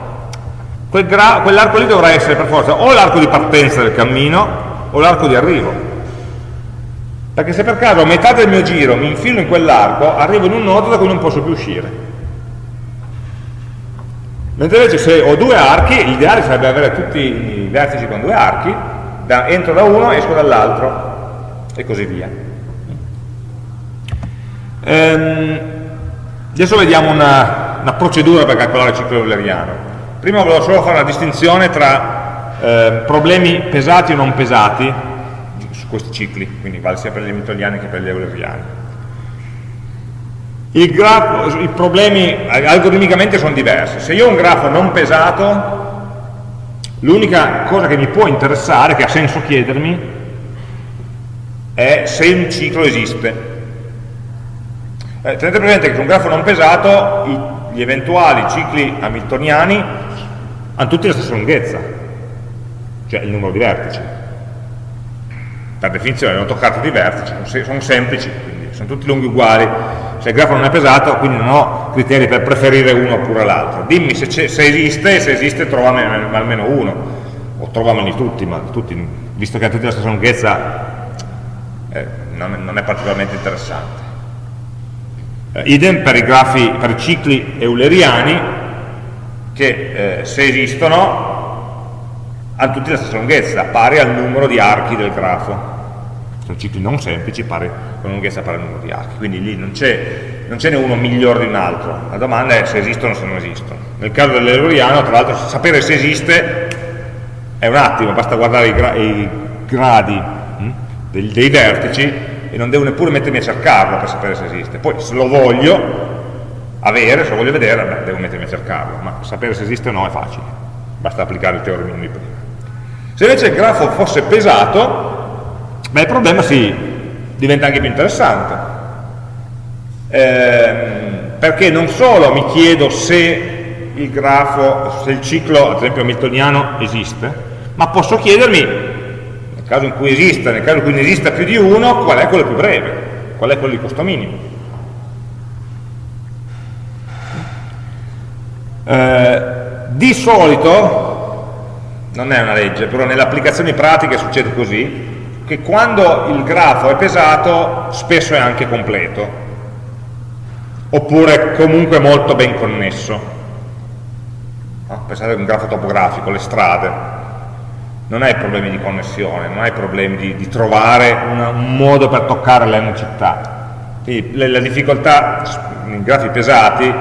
quell'arco lì dovrà essere per forza o l'arco di partenza del cammino o l'arco di arrivo perché se per caso a metà del mio giro mi infilo in quell'arco, arrivo in un nodo da cui non posso più uscire. Mentre invece se ho due archi, l'ideale sarebbe avere tutti i vertici con due archi, da, entro da uno, esco dall'altro e così via. Ehm, adesso vediamo una, una, procedura per calcolare il ciclo euleriano. Prima volevo solo fare una distinzione tra eh, problemi pesati o non pesati questi cicli, quindi vale sia per gli hamiltoniani che per gli euleriani. Il grafo, I problemi algoritmicamente sono diversi. Se io ho un grafo non pesato, l'unica cosa che mi può interessare, che ha senso chiedermi, è se un ciclo esiste. Eh, tenete presente che su un grafo non pesato i, gli eventuali cicli hamiltoniani hanno tutti la stessa lunghezza, cioè il numero di vertici. Per definizione non toccati di vertici, sono semplici, quindi sono tutti lunghi uguali, se il grafo non è pesato, quindi non ho criteri per preferire uno oppure l'altro. Dimmi se, se, esiste, se esiste trovami almeno uno, o trovameli tutti, ma tutti, visto che hanno tutti la stessa lunghezza, eh, non, non, è particolarmente interessante. Eh, idem per i grafi, per i cicli euleriani, che eh, se esistono hanno tutti la stessa lunghezza, pari al numero di archi del grafo sono cicli non semplici pari, con lunghezza pari al numero di archi, quindi lì non ce n'è uno migliore di un altro, la domanda è se esistono o se non esistono. Nel caso dell'euriano, tra l'altro, sapere se esiste è un attimo, basta guardare i, gra i gradi hm, dei, dei, vertici e non devo neppure mettermi a cercarlo per sapere se esiste. Poi se lo voglio avere, se lo voglio vedere, beh, devo mettermi a cercarlo, ma sapere se esiste o no è facile, basta applicare il teorema di prima. Se invece il grafo fosse pesato, ma il problema si diventa anche più interessante, ehm, perché non solo mi chiedo se il grafo, se il ciclo, ad esempio hamiltoniano, esiste, ma posso chiedermi, nel caso in cui esista, nel caso in cui ne esista più di uno, qual è quello più breve, qual è quello di costo minimo. Eh, di solito, non è una legge, però nelle applicazioni pratiche succede così, che quando il grafo è pesato spesso è anche completo, oppure comunque molto ben connesso. No? Pensate a un grafo topografico, le strade, non hai problemi di connessione, non hai problemi di, di trovare una, un modo per toccare le città. Quindi la, la difficoltà in grafi pesati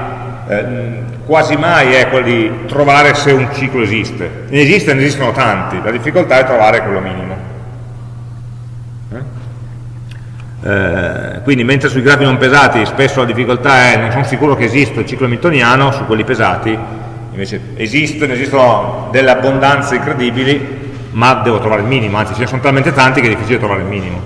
eh, quasi mai è quella di trovare se un ciclo esiste. Ne esiste, ne esistono tanti, la difficoltà è trovare quello minimo. Eh, quindi mentre sui grafi non pesati spesso la difficoltà è non sono sicuro che esista il ciclo hamiltoniano, su quelli pesati invece esistono, esistono delle abbondanze incredibili, ma devo trovare il minimo, anzi ce ne sono talmente tanti che è difficile trovare il minimo.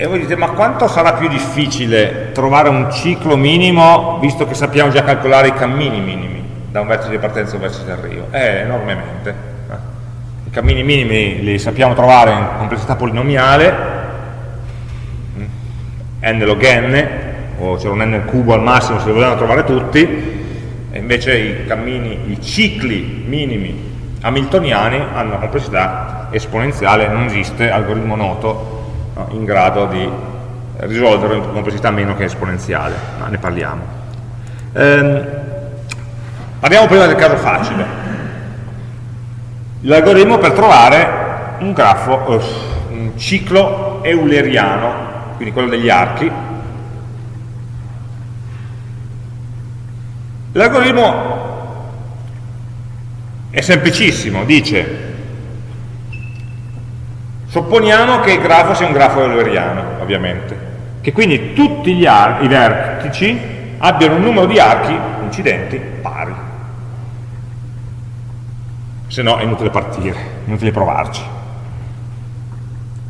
E voi dite, ma quanto sarà più difficile trovare un ciclo minimo, visto che sappiamo già calcolare i cammini minimi, da un vertice di partenza a un vertice di arrivo? Eh, enormemente. I cammini minimi li sappiamo trovare in complessità polinomiale, n log n, o c'è un n cubo al massimo se li vogliamo trovare tutti, e invece i cammini, i cicli minimi hamiltoniani hanno una complessità esponenziale, non esiste algoritmo noto in grado di risolvere una complessità meno che esponenziale, ma ne parliamo. Ehm, parliamo prima del caso facile l'algoritmo per trovare un grafo, uh, un ciclo euleriano, quindi quello degli archi. L'algoritmo è semplicissimo, dice supponiamo che il grafo sia un grafo euleriano, ovviamente, che quindi tutti gli i vertici abbiano un numero di archi incidenti pari se no è inutile partire, inutile provarci.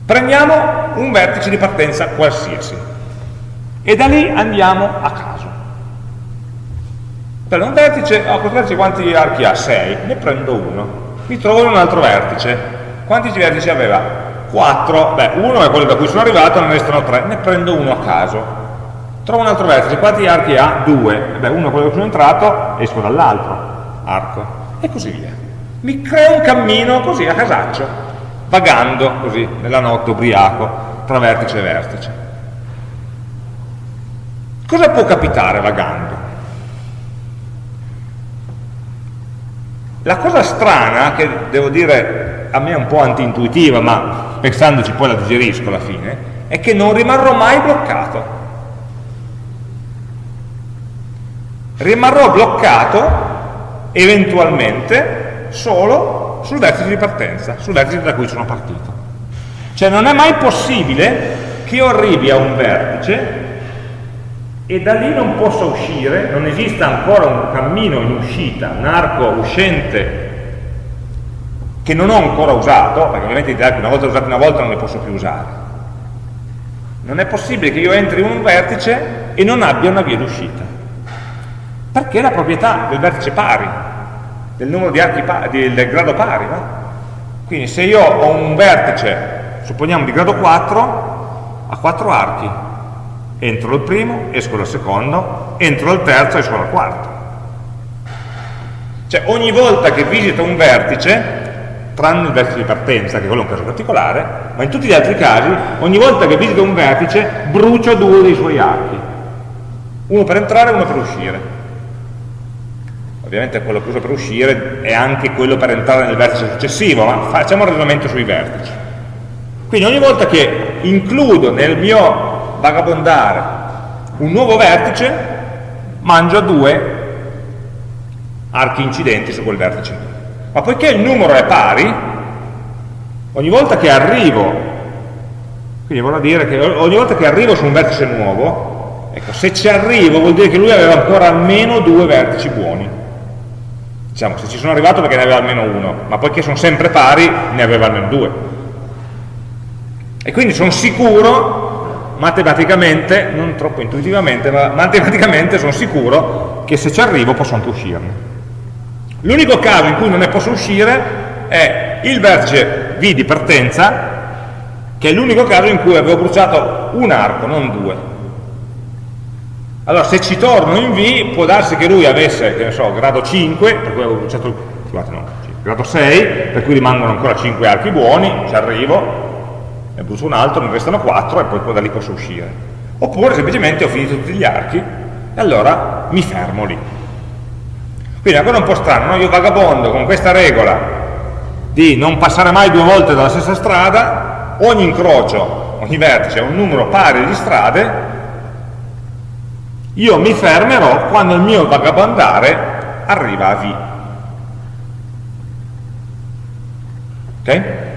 Prendiamo un vertice di partenza qualsiasi e da lì andiamo a caso. Per un vertice, oh, questo vertice quanti archi ha? 6, ne prendo uno. Mi trovo in un altro vertice. Quanti vertici aveva? 4. Beh, uno è quello da cui sono arrivato, ne restano 3, ne prendo uno a caso. Trovo un altro vertice, quanti archi ha? 2. Beh, uno è quello da cui sono entrato, esco dall'altro arco. E così via mi creo un cammino così a casaccio, vagando così nella notte ubriaco tra vertice e vertice. Cosa può capitare vagando? La cosa strana, che devo dire a me è un po' anti-intuitiva, ma pensandoci poi la digerisco alla fine, è che non rimarrò mai bloccato. Rimarrò bloccato eventualmente solo sul vertice di partenza, sul vertice da cui sono partito. Cioè non è mai possibile che io arrivi a un vertice e da lì non possa uscire, non esista ancora un cammino in uscita, un arco uscente che non ho ancora usato, perché ovviamente i archi una volta usati una volta non li posso più usare. Non è possibile che io entri in un vertice e non abbia una via d'uscita. Perché la proprietà del vertice pari, del numero di archi pari, del grado pari, no? Quindi se io ho un vertice, supponiamo di grado 4, ha 4 archi, entro il primo, esco dal secondo, entro al terzo, esco dal quarto. Cioè ogni volta che visito un vertice, tranne il vertice di partenza, che quello è un caso particolare, ma in tutti gli altri casi, ogni volta che visito un vertice, brucio due dei suoi archi. Uno per entrare e uno per uscire. Ovviamente quello che uso per uscire è anche quello per entrare nel vertice successivo, ma facciamo un ragionamento sui vertici. Quindi ogni volta che includo nel mio vagabondare un nuovo vertice, mangio due archi incidenti su quel vertice. Ma poiché il numero è pari, ogni volta che arrivo, quindi vorrà dire che ogni volta che arrivo su un vertice nuovo, ecco, se ci arrivo vuol dire che lui aveva ancora almeno due vertici buoni. Diciamo, se ci sono arrivato perché ne aveva almeno uno, ma poiché sono sempre pari, ne aveva almeno due. E quindi sono sicuro matematicamente, non troppo intuitivamente, ma matematicamente sono sicuro che se ci arrivo posso anche uscirne. L'unico caso in cui non ne posso uscire è il vertice V di partenza, che è l'unico caso in cui avevo bruciato un arco, non due. Allora, se ci torno in V, può darsi che lui avesse, che ne so, grado 5, per cui avevo bruciato, scusate, no, grado 6, per cui rimangono ancora 5 archi buoni, ci arrivo, ne brucio un altro, ne restano 4 e poi da lì posso uscire. Oppure semplicemente ho finito tutti gli archi e allora mi fermo lì. Quindi è ancora un po' strano, no? io vagabondo con questa regola di non passare mai due volte dalla stessa strada, ogni incrocio, ogni vertice ha un numero pari di strade, io mi fermerò quando il mio vagabondare arriva a V. Ok?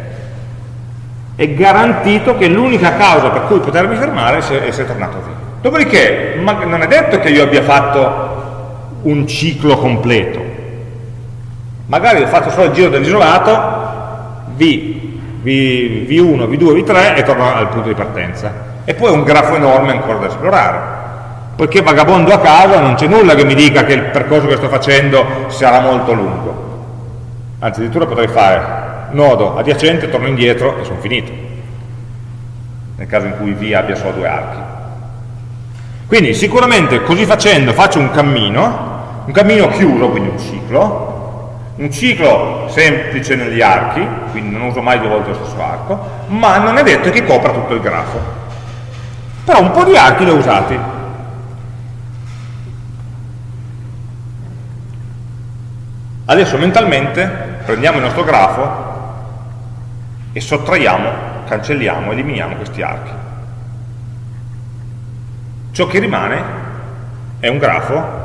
è garantito che l'unica causa per cui potermi fermare è essere tornato via. Dopodiché, non è detto che io abbia fatto un ciclo completo. Magari fatto solo il giro dell'isolato, v, v, V1, V2, V3 e torno al punto di partenza. E poi un grafo enorme ancora da esplorare. Poiché vagabondo a casa non c'è nulla che mi dica che il percorso che sto facendo sarà molto lungo. Anzi, addirittura potrei fare nodo adiacente, torno indietro e sono finito, nel caso in cui V abbia solo due archi. Quindi sicuramente così facendo faccio un cammino, un cammino chiuso, quindi un ciclo, un ciclo semplice negli archi, quindi non uso mai due volte lo stesso arco, ma non è detto che copra tutto il grafo. Però un po' di archi li ho usati. Adesso mentalmente prendiamo il nostro grafo e sottraiamo, cancelliamo, eliminiamo questi archi. Ciò che rimane è un grafo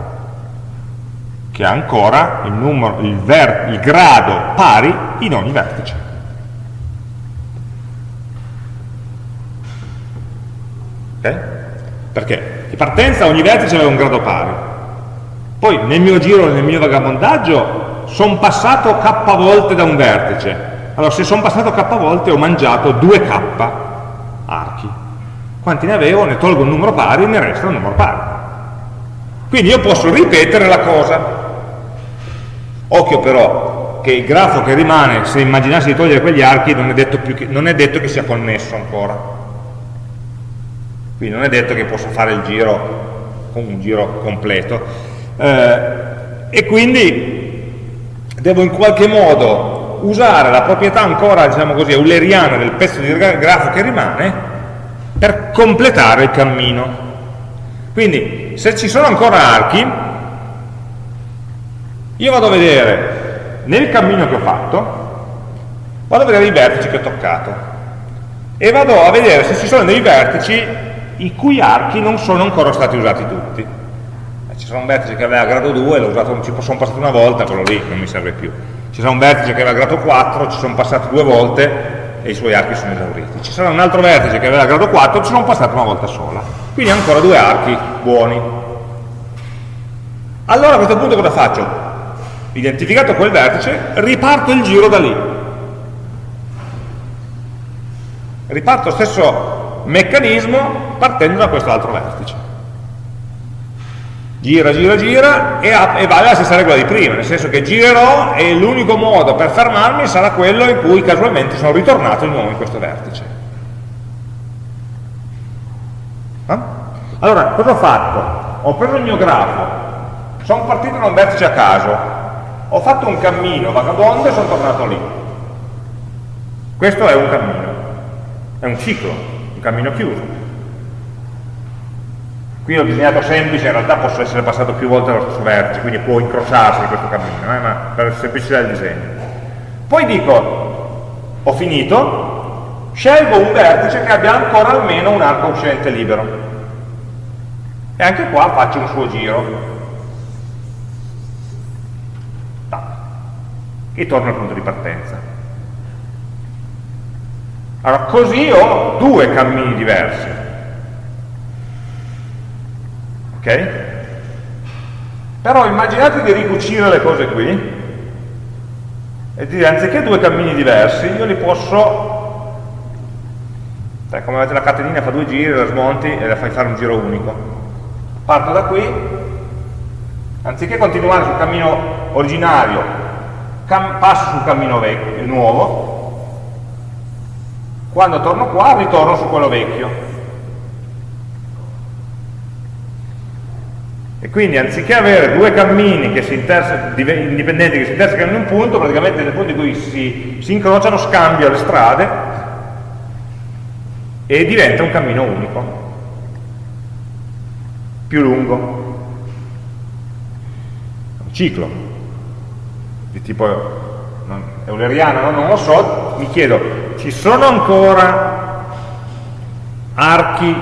che ha ancora il, numero, il, ver, il grado pari in ogni vertice. Okay? Perché? Di partenza ogni vertice aveva un grado pari. Poi nel mio giro, nel mio vagabondaggio, sono passato k volte da un vertice allora, se sono passato k volte ho mangiato 2k archi. Quanti ne avevo? Ne tolgo un numero pari e ne resta un numero pari. Quindi io posso ripetere la cosa. Occhio però che il grafo che rimane, se immaginassi di togliere quegli archi, non è detto, che, non è detto che sia connesso ancora. Quindi non è detto che possa fare il giro con un giro completo. Eh, e quindi devo in qualche modo usare la proprietà ancora, diciamo così, euleriana del pezzo di grafo che rimane per completare il cammino. Quindi, se ci sono ancora archi, io vado a vedere nel cammino che ho fatto vado a vedere i vertici che ho toccato e vado a vedere se ci sono dei vertici i cui archi non sono ancora stati usati tutti. Ci sono un vertice che aveva grado 2, usato, ci sono passato una volta, quello lì non mi serve più. Ci sarà un vertice che aveva grado 4, ci sono passato due volte e i suoi archi sono esauriti. Ci sarà un altro vertice che aveva grado 4, ci sono passato una volta sola. Quindi ancora due archi buoni. Allora a questo punto cosa faccio? Identificato quel vertice, riparto il giro da lì. Riparto lo stesso meccanismo partendo da questo altro vertice. Gira, gira, gira e, e vale la stessa regola di prima, nel senso che girerò e l'unico modo per fermarmi sarà quello in cui casualmente sono ritornato di nuovo in questo vertice. Eh? Allora, cosa ho fatto? Ho preso il mio grafo, sono partito da un vertice a caso, ho fatto un cammino vagabondo e sono tornato lì. Questo è un cammino, è un ciclo, un cammino chiuso. Qui ho disegnato semplice, in realtà posso essere passato più volte dallo stesso vertice, quindi può incrociarsi questo cammino, eh, ma per semplicità del disegno. Poi dico, ho finito, scelgo un vertice che abbia ancora almeno un arco uscente libero. E anche qua faccio un suo giro. E torno al punto di partenza. Allora, così ho due cammini diversi. Ok? Però immaginate di ricucire le cose qui e dire anziché due cammini diversi, io li posso, cioè, come avete la catenina fa due giri, la smonti e la fai fare un giro unico. Parto da qui, anziché continuare sul cammino originario passo sul cammino vecchio, nuovo, quando torno qua ritorno su quello vecchio. E quindi anziché avere due cammini che indipendenti che si intersecano in un punto, praticamente nel punto in cui si, si incrociano scambio le strade e diventa un cammino unico, più lungo, un ciclo di tipo non, euleriano, no? non lo so, mi chiedo, ci sono ancora archi,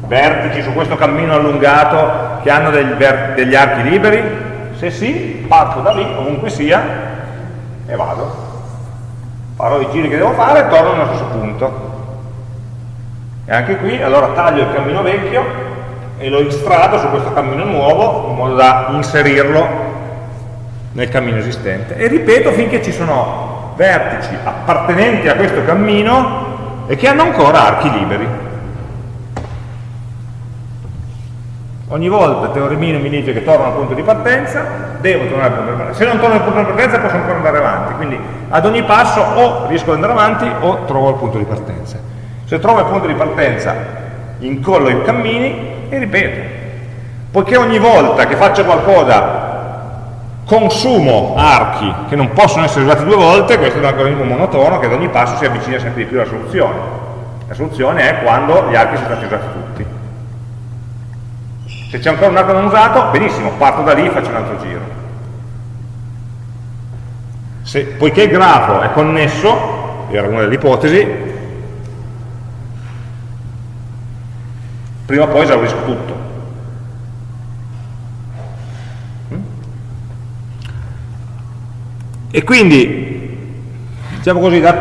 vertici su questo cammino allungato che hanno degli, degli archi liberi? Se sì, parto da lì, ovunque sia, e vado. Farò i giri che devo fare e torno nello stesso punto. E anche qui, allora taglio il cammino vecchio e lo instrado su questo cammino nuovo in modo da inserirlo nel cammino esistente e ripeto finché ci sono vertici appartenenti a questo cammino e che hanno ancora archi liberi. Ogni volta teoremino mi dice che torno al punto di partenza, devo tornare al punto di partenza. Se non torno al punto di partenza posso ancora andare avanti, quindi ad ogni passo o riesco ad andare avanti o trovo il punto di partenza. Se trovo il punto di partenza incollo i cammini e ripeto. Poiché ogni volta che faccio qualcosa consumo archi che non possono essere usati due volte, questo è un algoritmo monotono che ad ogni passo si avvicina sempre di più alla soluzione. La soluzione è quando gli archi sono stati usati tutti. Se c'è ancora un arco non usato, benissimo, parto da lì e faccio un altro giro. Se, poiché il grafo è connesso, era una delle ipotesi, prima o poi esaurisco tutto. E quindi, diciamo così, da,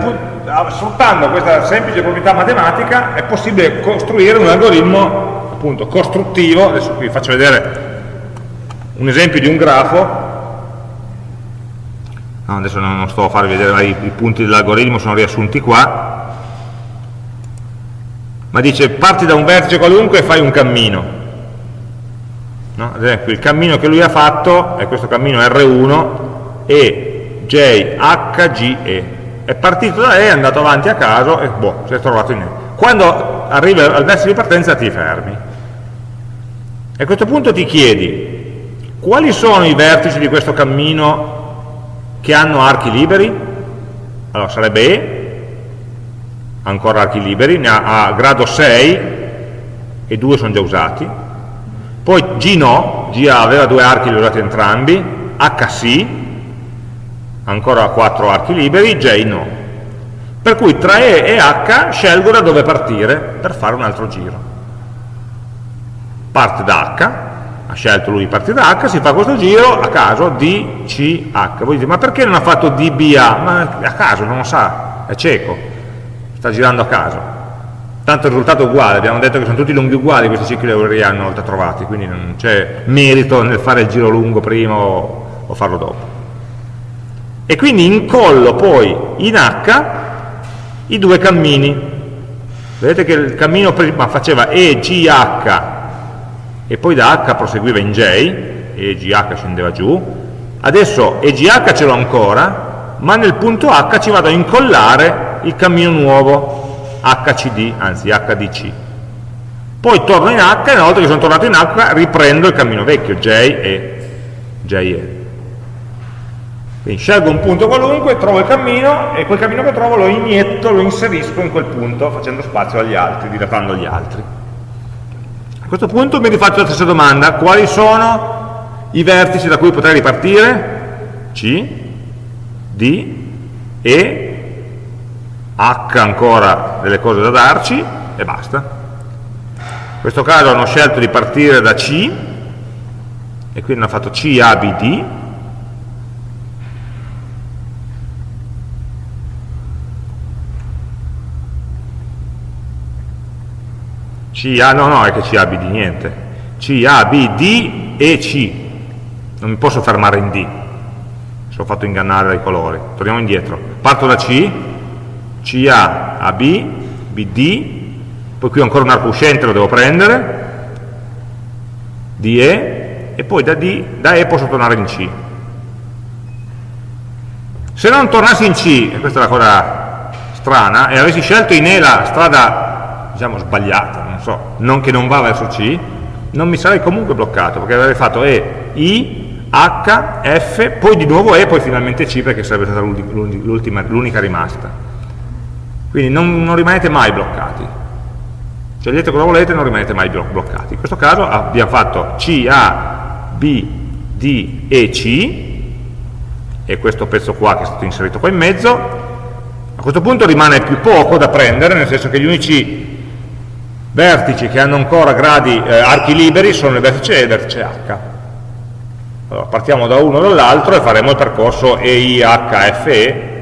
sfruttando questa semplice proprietà matematica è possibile costruire un algoritmo appunto costruttivo, adesso qui faccio vedere un esempio di un grafo, no, adesso non sto a farvi vedere i, i punti dell'algoritmo, sono riassunti qua, ma dice parti da un vertice qualunque e fai un cammino. No? Ad esempio il cammino che lui ha fatto è questo cammino R1 e J, H, G, E. È partito da E, è andato avanti a caso e boh, si è trovato in E. Quando arrivi al vertice di partenza ti fermi. E a questo punto ti chiedi, quali sono i vertici di questo cammino che hanno archi liberi? Allora sarebbe E, ancora archi liberi, ne ha a grado 6 e due sono già usati. Poi G no, G aveva due archi, li ho usati entrambi, H sì, ancora 4 archi liberi, J no. Per cui tra E e H scelgo da dove partire per fare un altro giro. Parte da H, ha scelto lui di partire da H, si fa questo giro a caso D, C, H. Voi dite, ma perché non ha fatto D, B, A? Ma a caso, non lo sa, è cieco, sta girando a caso. Tanto il risultato è uguale, abbiamo detto che sono tutti lunghi uguali questi cicli euleriani una volta trovati, quindi non c'è merito nel fare il giro lungo prima o, o farlo dopo. E quindi incollo poi in H i due cammini. Vedete che il cammino prima faceva EGH e poi da H proseguiva in J, EGH scendeva giù, adesso EGH ce l'ho ancora, ma nel punto H ci vado a incollare il cammino nuovo, HCD, anzi HDC. Poi torno in H e una volta che sono tornato in H riprendo il cammino vecchio, J e JE. Quindi scelgo un punto qualunque, trovo il cammino e quel cammino che trovo lo inietto, lo inserisco in quel punto facendo spazio agli altri, dilatando gli altri. A questo punto mi rifaccio la stessa domanda, quali sono i vertici da cui potrei ripartire? C, D, E H ancora delle cose da darci e basta. In questo caso hanno scelto di partire da C e quindi hanno fatto C, A, B, D C, A, no, no, è che C, A, B, D, niente. C, A, B, D e C. Non mi posso fermare in D. Se ho fatto ingannare dai colori. Torniamo indietro. Parto da C, CA a B, BD, poi qui ho ancora un arco uscente, lo devo prendere, DE, e poi da, D, da E posso tornare in C. Se non tornassi in C, e questa è la cosa strana, e avessi scelto in E la strada, diciamo, sbagliata, non so, non che non va verso C, non mi sarei comunque bloccato, perché avrei fatto E, I, H, F, poi di nuovo E, poi finalmente C, perché sarebbe stata l'unica rimasta. Quindi non, non rimanete mai bloccati. Scegliete cosa volete e non rimanete mai bloccati. In questo caso abbiamo fatto C, A, B, D e C, e questo pezzo qua che è stato inserito qua in mezzo, a questo punto rimane più poco da prendere, nel senso che gli unici vertici che hanno ancora gradi, eh, archi liberi sono il vertice E e il vertice H. Allora, partiamo da uno o dall'altro e faremo il percorso EIHFE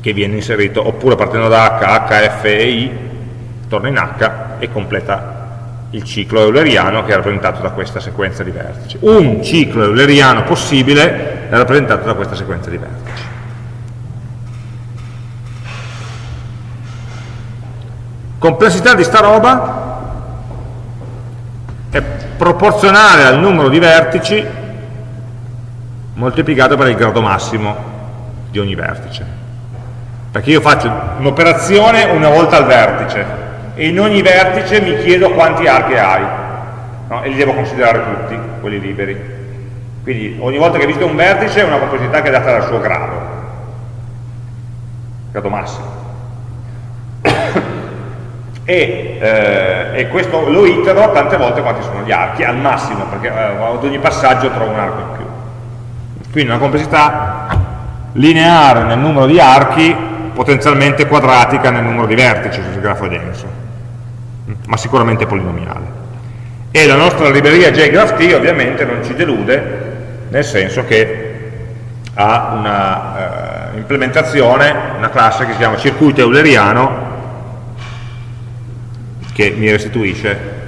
che viene inserito, oppure partendo da H, H, F e I, torna in H e completa il ciclo euleriano che è rappresentato da questa sequenza di vertici. Un ciclo euleriano possibile è rappresentato da questa sequenza di vertici. Complessità di sta roba è proporzionale al numero di vertici moltiplicato per il grado massimo di ogni vertice. Perché io faccio un'operazione una volta al vertice e in ogni vertice mi chiedo quanti archi hai no? e li devo considerare tutti, quelli liberi. Quindi ogni volta che visito un vertice è una complessità che è data dal suo grado grado massimo e, eh, e, questo lo itero tante volte quanti sono gli archi, al massimo, perché eh, ad ogni passaggio trovo un arco in più. Quindi una complessità lineare nel numero di archi potenzialmente quadratica nel numero di vertici se il grafo è denso, ma sicuramente polinomiale. E la nostra libreria JGraphT ovviamente non ci delude, nel senso che ha una eh, implementazione, una classe che si chiama circuito euleriano, che mi restituisce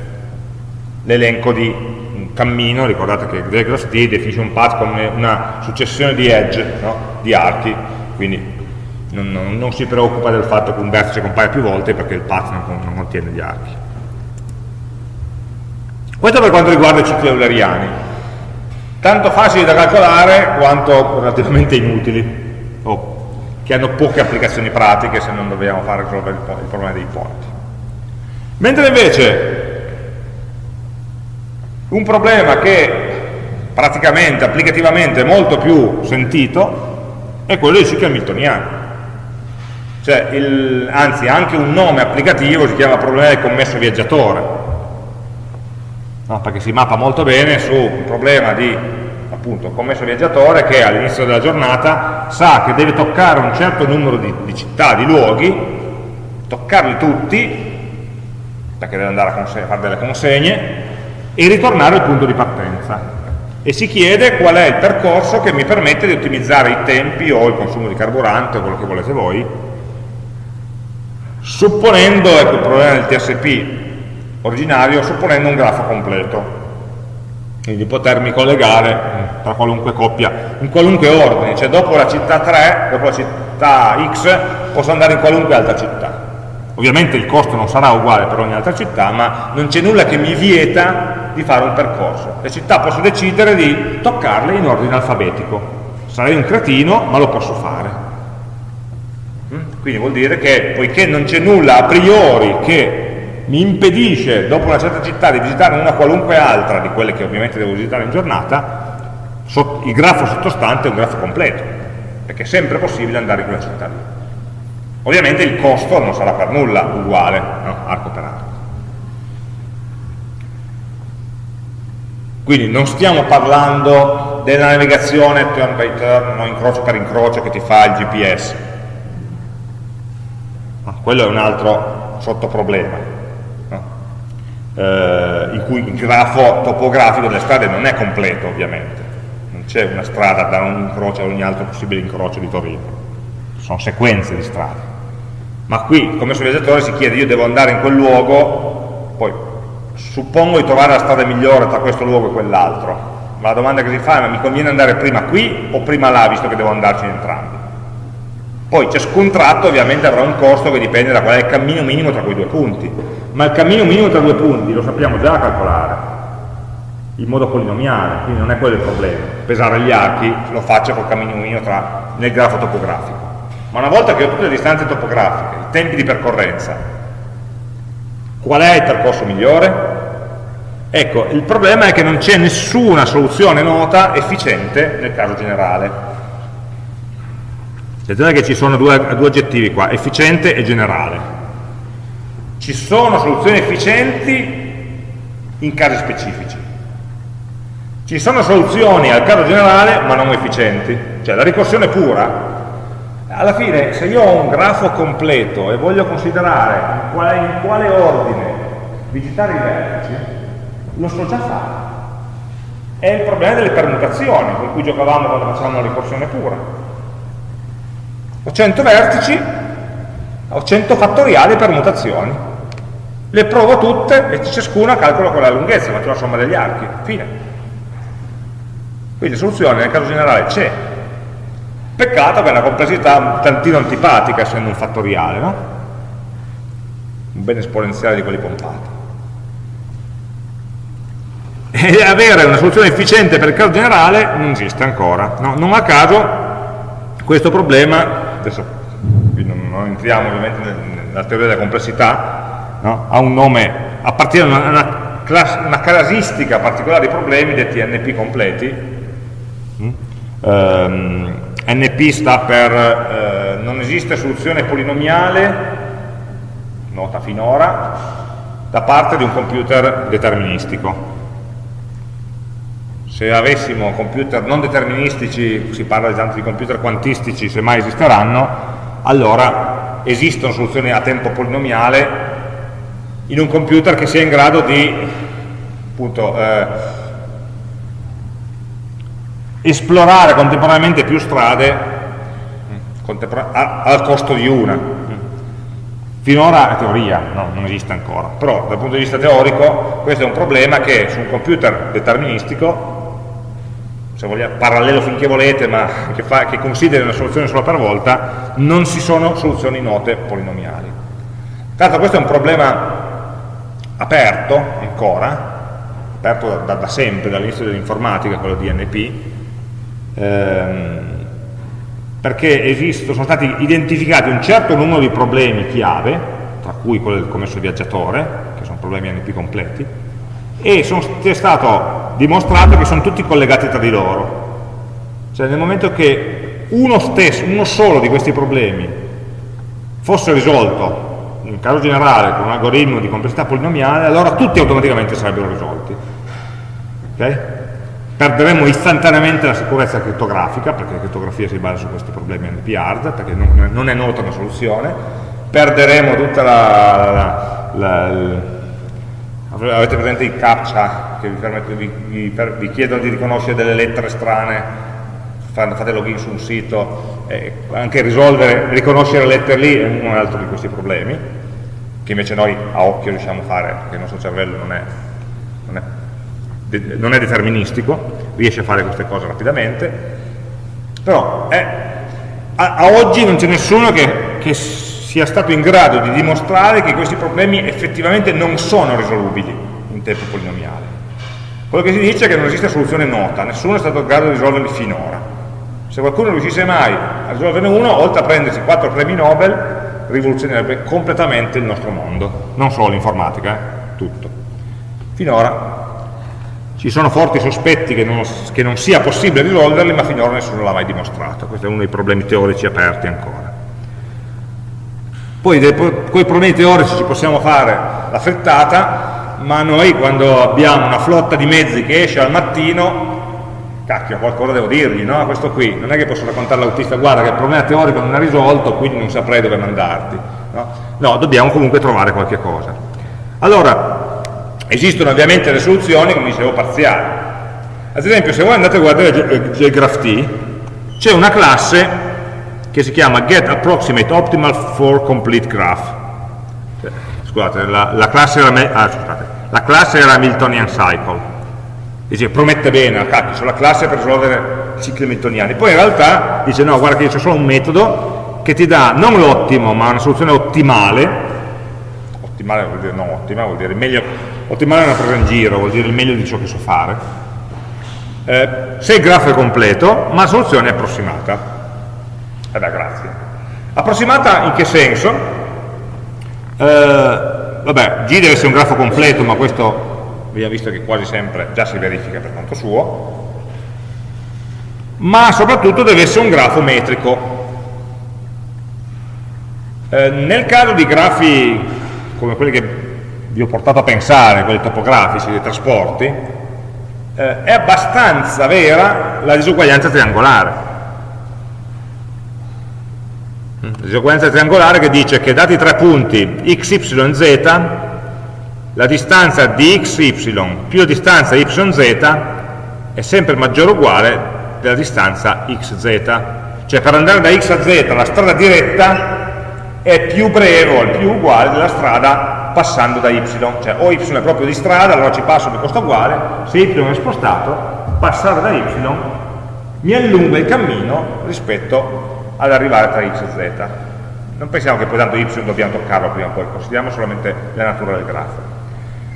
l'elenco di un cammino, ricordate che JGraphT definisce un path come una successione di edge, no? di archi, quindi non, non, non, si preoccupa del fatto che un vertice compaia più volte perché il path non, non contiene gli archi. Questo per quanto riguarda i cicli euleriani, tanto facili da calcolare quanto relativamente inutili, o che hanno poche applicazioni pratiche se non dobbiamo fare risolvere il problema dei ponti. Mentre invece un problema che praticamente, applicativamente è molto più sentito è quello dei cicli hamiltoniani cioè il, anzi anche un nome applicativo si chiama problema del commesso viaggiatore, no? perché si mappa molto bene su un problema di appunto commesso viaggiatore che all'inizio della giornata sa che deve toccare un certo numero di, di città, di luoghi, toccarli tutti, perché deve andare a, fare delle consegne, e ritornare al punto di partenza. E si chiede qual è il percorso che mi permette di ottimizzare i tempi o il consumo di carburante o quello che volete voi, supponendo, ecco il problema del TSP originario, supponendo un grafo completo quindi di potermi collegare tra qualunque coppia, in qualunque ordine, cioè dopo la città 3, dopo la città X, posso andare in qualunque altra città. Ovviamente il costo non sarà uguale per ogni altra città, ma non c'è nulla che mi vieta di fare un percorso. Le città posso decidere di toccarle in ordine alfabetico. Sarei un cretino, ma lo posso fare. Mm? Quindi vuol dire che, poiché non c'è nulla a priori che mi impedisce dopo una certa città di visitare una qualunque altra di quelle che ovviamente devo visitare in giornata, il grafo sottostante è un grafo completo, perché è sempre possibile andare in quella città lì. Ovviamente il costo non sarà per nulla uguale, no? arco per arco. Quindi non stiamo parlando della navigazione turn by turn, no? incrocio per incrocio che ti fa il GPS. No, quello è un altro sottoproblema eh, in cui il grafo topografico delle strade non è completo ovviamente, non c'è una strada da un incrocio a ogni altro possibile incrocio di Torino, sono sequenze di strade. Ma qui, come sul viaggiatore, si chiede, io devo andare in quel luogo, poi suppongo di trovare la strada migliore tra questo luogo e quell'altro, ma la domanda che si fa è, ma mi conviene andare prima qui o prima là, visto che devo andarci in entrambi? Poi ciascun tratto ovviamente avrà un costo che dipende da qual è il cammino minimo tra quei due punti ma il cammino minimo tra due punti lo sappiamo già calcolare in modo polinomiale, quindi non è quello il problema. Pesare gli archi lo faccio col cammino minimo tra, nel grafo topografico. Ma una volta che ho tutte le distanze topografiche, i tempi di percorrenza, qual è il percorso migliore? Ecco, il problema è che non c'è nessuna soluzione nota efficiente nel caso generale. Attenzione che ci sono due, due aggettivi qua, efficiente e generale ci sono soluzioni efficienti in casi specifici. Ci sono soluzioni al caso generale ma non efficienti, cioè la ricorsione pura. Alla fine se io ho un grafo completo e voglio considerare in quale, in quale ordine visitare i vertici, lo so già fare. È il problema delle permutazioni con cui giocavamo quando facevamo la ricorsione pura. Ho 100 vertici, ho 100 fattoriali permutazioni le provo tutte e ciascuna calcola qual è la lunghezza, faccio la somma degli archi, fine. Quindi la soluzione nel caso generale c'è. Peccato che è una complessità un tantino antipatica essendo un fattoriale, no? Un bene esponenziale di quelli pompati. E avere una soluzione efficiente per il caso generale non esiste ancora. No? Non a caso questo problema, adesso non entriamo ovviamente nella teoria della complessità, no? ha un nome, a partire da una, una, una, casistica particolare di problemi detti NP completi. Mm? Um, NP sta per eh, non esiste soluzione polinomiale, nota finora, da parte di un computer deterministico. Se avessimo computer non deterministici, si parla tanto di computer quantistici, se mai esisteranno, allora esistono soluzioni a tempo polinomiale in un computer che sia in grado di appunto, eh, esplorare contemporaneamente più strade al costo di una. Finora è teoria, no, non esiste ancora, però dal punto di vista teorico questo è un problema che su un computer deterministico, se vogliamo, parallelo finché volete, ma che, fa, che consideri una soluzione sola per volta, non ci sono soluzioni note polinomiali. Tra l'altro questo è un problema aperto ancora, aperto da, da sempre, dall'inizio dell'informatica, quello di NP, ehm, perché esistono, sono stati identificati un certo numero di problemi chiave, tra cui quello del commesso viaggiatore, che sono problemi NP completi, e è stato dimostrato che sono tutti collegati tra di loro. Cioè nel momento che uno stesso, uno solo di questi problemi fosse risolto in caso generale con un algoritmo di complessità polinomiale, allora tutti automaticamente sarebbero risolti. Okay? Perderemo istantaneamente la sicurezza criptografica, perché la crittografia si basa su questi problemi NP-hard, perché non, non, è nota una soluzione, perderemo tutta la, la, la, avete presente i captcha che vi, vi, vi, vi, chiedono di riconoscere delle lettere strane, fate login su un sito, eh, anche risolvere, riconoscere le lettere lì è un altro di questi problemi, che invece noi a occhio riusciamo a fare, perché il nostro cervello non è, non è non è deterministico, riesce a fare queste cose rapidamente, però è, a, a, oggi non c'è nessuno che, che sia stato in grado di dimostrare che questi problemi effettivamente non sono risolubili in tempo polinomiale. Quello che si dice è che non esiste soluzione nota, nessuno è stato in grado di risolverli finora. Se qualcuno riuscisse mai a risolverne uno, oltre a prendersi quattro premi Nobel, rivoluzionerebbe completamente il nostro mondo, non solo l'informatica, eh? tutto. Finora ci sono forti sospetti che non, che non sia possibile risolverli, ma finora nessuno l'ha mai dimostrato. Questo è uno dei problemi teorici aperti ancora. Poi con i problemi teorici ci possiamo fare la frittata, ma noi quando abbiamo una flotta di mezzi che esce al mattino, cacchio, qualcosa devo dirgli, no? Questo qui, non è che posso raccontare all'autista, guarda che il problema teorico non è risolto, quindi non saprei dove mandarti. No, no dobbiamo comunque trovare qualche cosa. Allora, Esistono ovviamente le soluzioni, come dicevo, parziali. Ad esempio, se voi andate a guardare JGraphT, c'è una classe che si chiama getApproximateOptimal for complete graph. Cioè, scusate, la, la, classe era, ah, scusate, la classe era Miltonian Cycle. Dice, promette bene, cacchio, c'è la classe per risolvere cicli miltoniani. Poi in realtà dice, no, guarda che c'è solo un metodo che ti dà non l'ottimo, ma una soluzione ottimale. Ottimale vuol dire non ottima, vuol dire meglio ottimale è una presa in giro, vuol dire il meglio di ciò che so fare, eh, se il grafo è completo, ma la soluzione è approssimata. Eh beh, grazie. Approssimata in che senso? Eh, vabbè, G deve essere un grafo completo, ma questo abbiamo visto che quasi sempre già si verifica per conto suo, ma soprattutto deve essere un grafo metrico. Eh, nel caso di grafi come quelli che vi ho portato a pensare, quelli topografici, dei trasporti, eh, è abbastanza vera la disuguaglianza triangolare. La disuguaglianza triangolare che dice che dati tre punti x, y, z, la distanza di x, y più la distanza y, z è sempre maggiore o uguale della distanza x, z. Cioè per andare da x a z la strada diretta è più breve o più uguale della strada passando da y, cioè o y è proprio di strada, allora ci passo mi costa uguale, se y è spostato, passare da y mi allunga il cammino rispetto ad arrivare tra x e z. Non pensiamo che poi tanto y dobbiamo toccarlo prima o poi, consideriamo solamente la natura del grafo.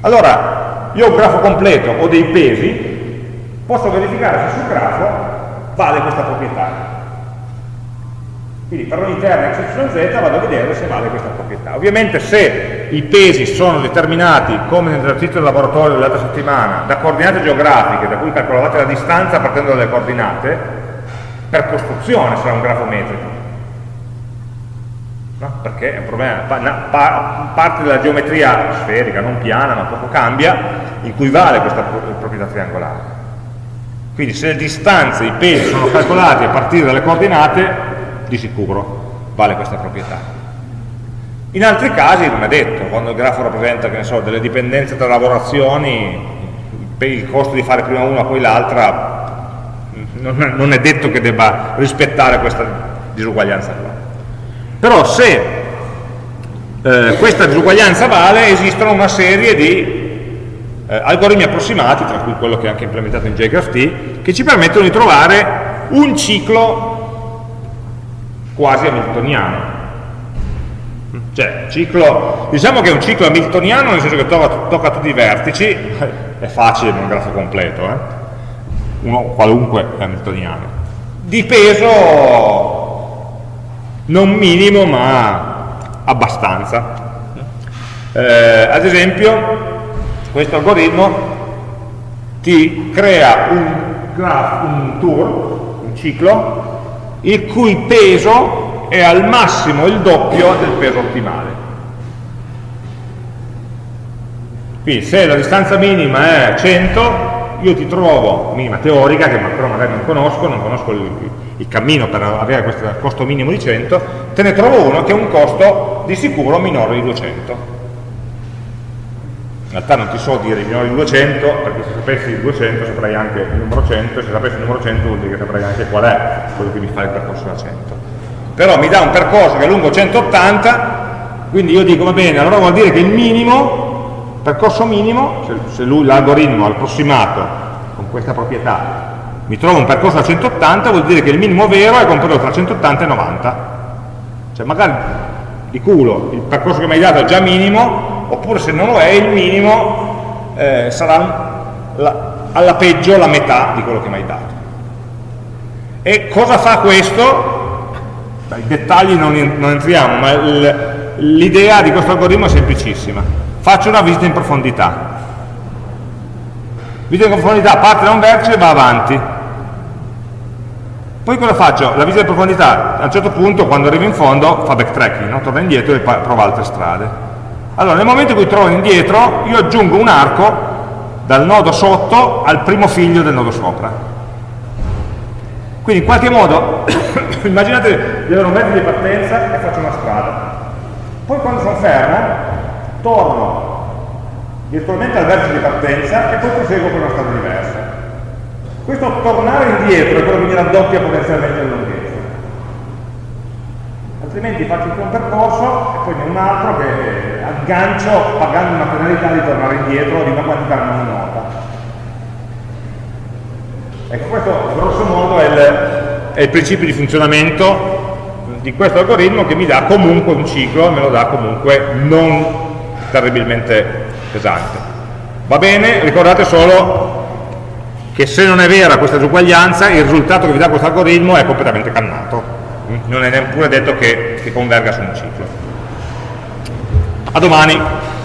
Allora, io ho un grafo completo, ho dei pesi, posso verificare se sul grafo vale questa proprietà. Quindi per ogni x, y, z vado a vedere se vale questa proprietà. Ovviamente se i pesi sono determinati, come nell'esercizio del laboratorio dell'altra settimana, da coordinate geografiche, da cui calcolavate la distanza partendo dalle coordinate, per costruzione sarà un grafo metrico. No? Perché è un problema, parte della geometria sferica, non piana, ma poco cambia, in cui vale questa proprietà triangolare. Quindi se le distanze, i pesi sono calcolati a partire dalle coordinate, di sicuro vale questa proprietà. In altri casi non è detto, quando il grafo rappresenta so, delle dipendenze tra lavorazioni, il costo di fare prima una poi l'altra, non è detto che debba rispettare questa disuguaglianza qua. Però se eh, questa disuguaglianza vale, esistono una serie di eh, algoritmi approssimati, tra cui quello che è anche implementato in JGraphT, che ci permettono di trovare un ciclo quasi hamiltoniano. Cioè, ciclo, diciamo che è un ciclo hamiltoniano nel senso che tocca, tocca tutti i vertici, è facile in un grafo completo, eh? uno qualunque è hamiltoniano. Di peso non minimo ma abbastanza. Eh, ad esempio, questo algoritmo ti crea un, grafo, un tour, un ciclo, il cui peso è al massimo il doppio del peso ottimale. Quindi se la distanza minima è 100, io ti trovo, minima teorica, che però magari non conosco, non conosco il, il cammino per avere questo costo minimo di 100, te ne trovo uno che ha un costo di sicuro minore di 200 in realtà non ti so dire il minore di 200 perché se sapessi il 200 saprei anche il numero 100 e se sapessi il numero 100 vuol dire che saprei anche qual è quello che mi fa il percorso da 100 però mi dà un percorso che è lungo 180 quindi io dico va bene allora vuol dire che il minimo percorso minimo se, se l'algoritmo approssimato con questa proprietà mi trova un percorso a 180 vuol dire che il minimo vero è compreso tra 180 e 90 cioè magari di culo il percorso che mi hai dato è già minimo oppure se non lo è il minimo eh, sarà la, alla peggio la metà di quello che mi hai dato. E cosa fa questo? I dettagli non, non entriamo, ma l'idea di questo algoritmo è semplicissima. Faccio una visita in profondità. Visita in profondità parte da un vertice e va avanti. Poi cosa faccio? La visita in profondità a un certo punto, quando arrivo in fondo, fa backtracking, no? torna indietro e prova altre strade. Allora, nel momento in cui trovo indietro, io aggiungo un arco dal nodo sotto al primo figlio del nodo sopra. Quindi in qualche modo, immaginate di avere un mezzo di partenza e faccio una strada. Poi quando sono fermo, torno virtualmente al vertice di partenza e poi proseguo per una strada diversa. Questo tornare indietro è quello che mi raddoppia potenzialmente il lunghezza altrimenti faccio un percorso e poi ne un altro che aggancio pagando una penalità di tornare indietro di una quantità non nota. Ecco, questo grosso modo è il, è il principio di funzionamento di questo algoritmo che mi dà comunque un ciclo, me lo dà comunque non terribilmente pesante. Va bene, ricordate solo che se non è vera questa disuguaglianza, il risultato che vi dà questo algoritmo è completamente cannato non è neppure detto che, che converga su un ciclo. A domani!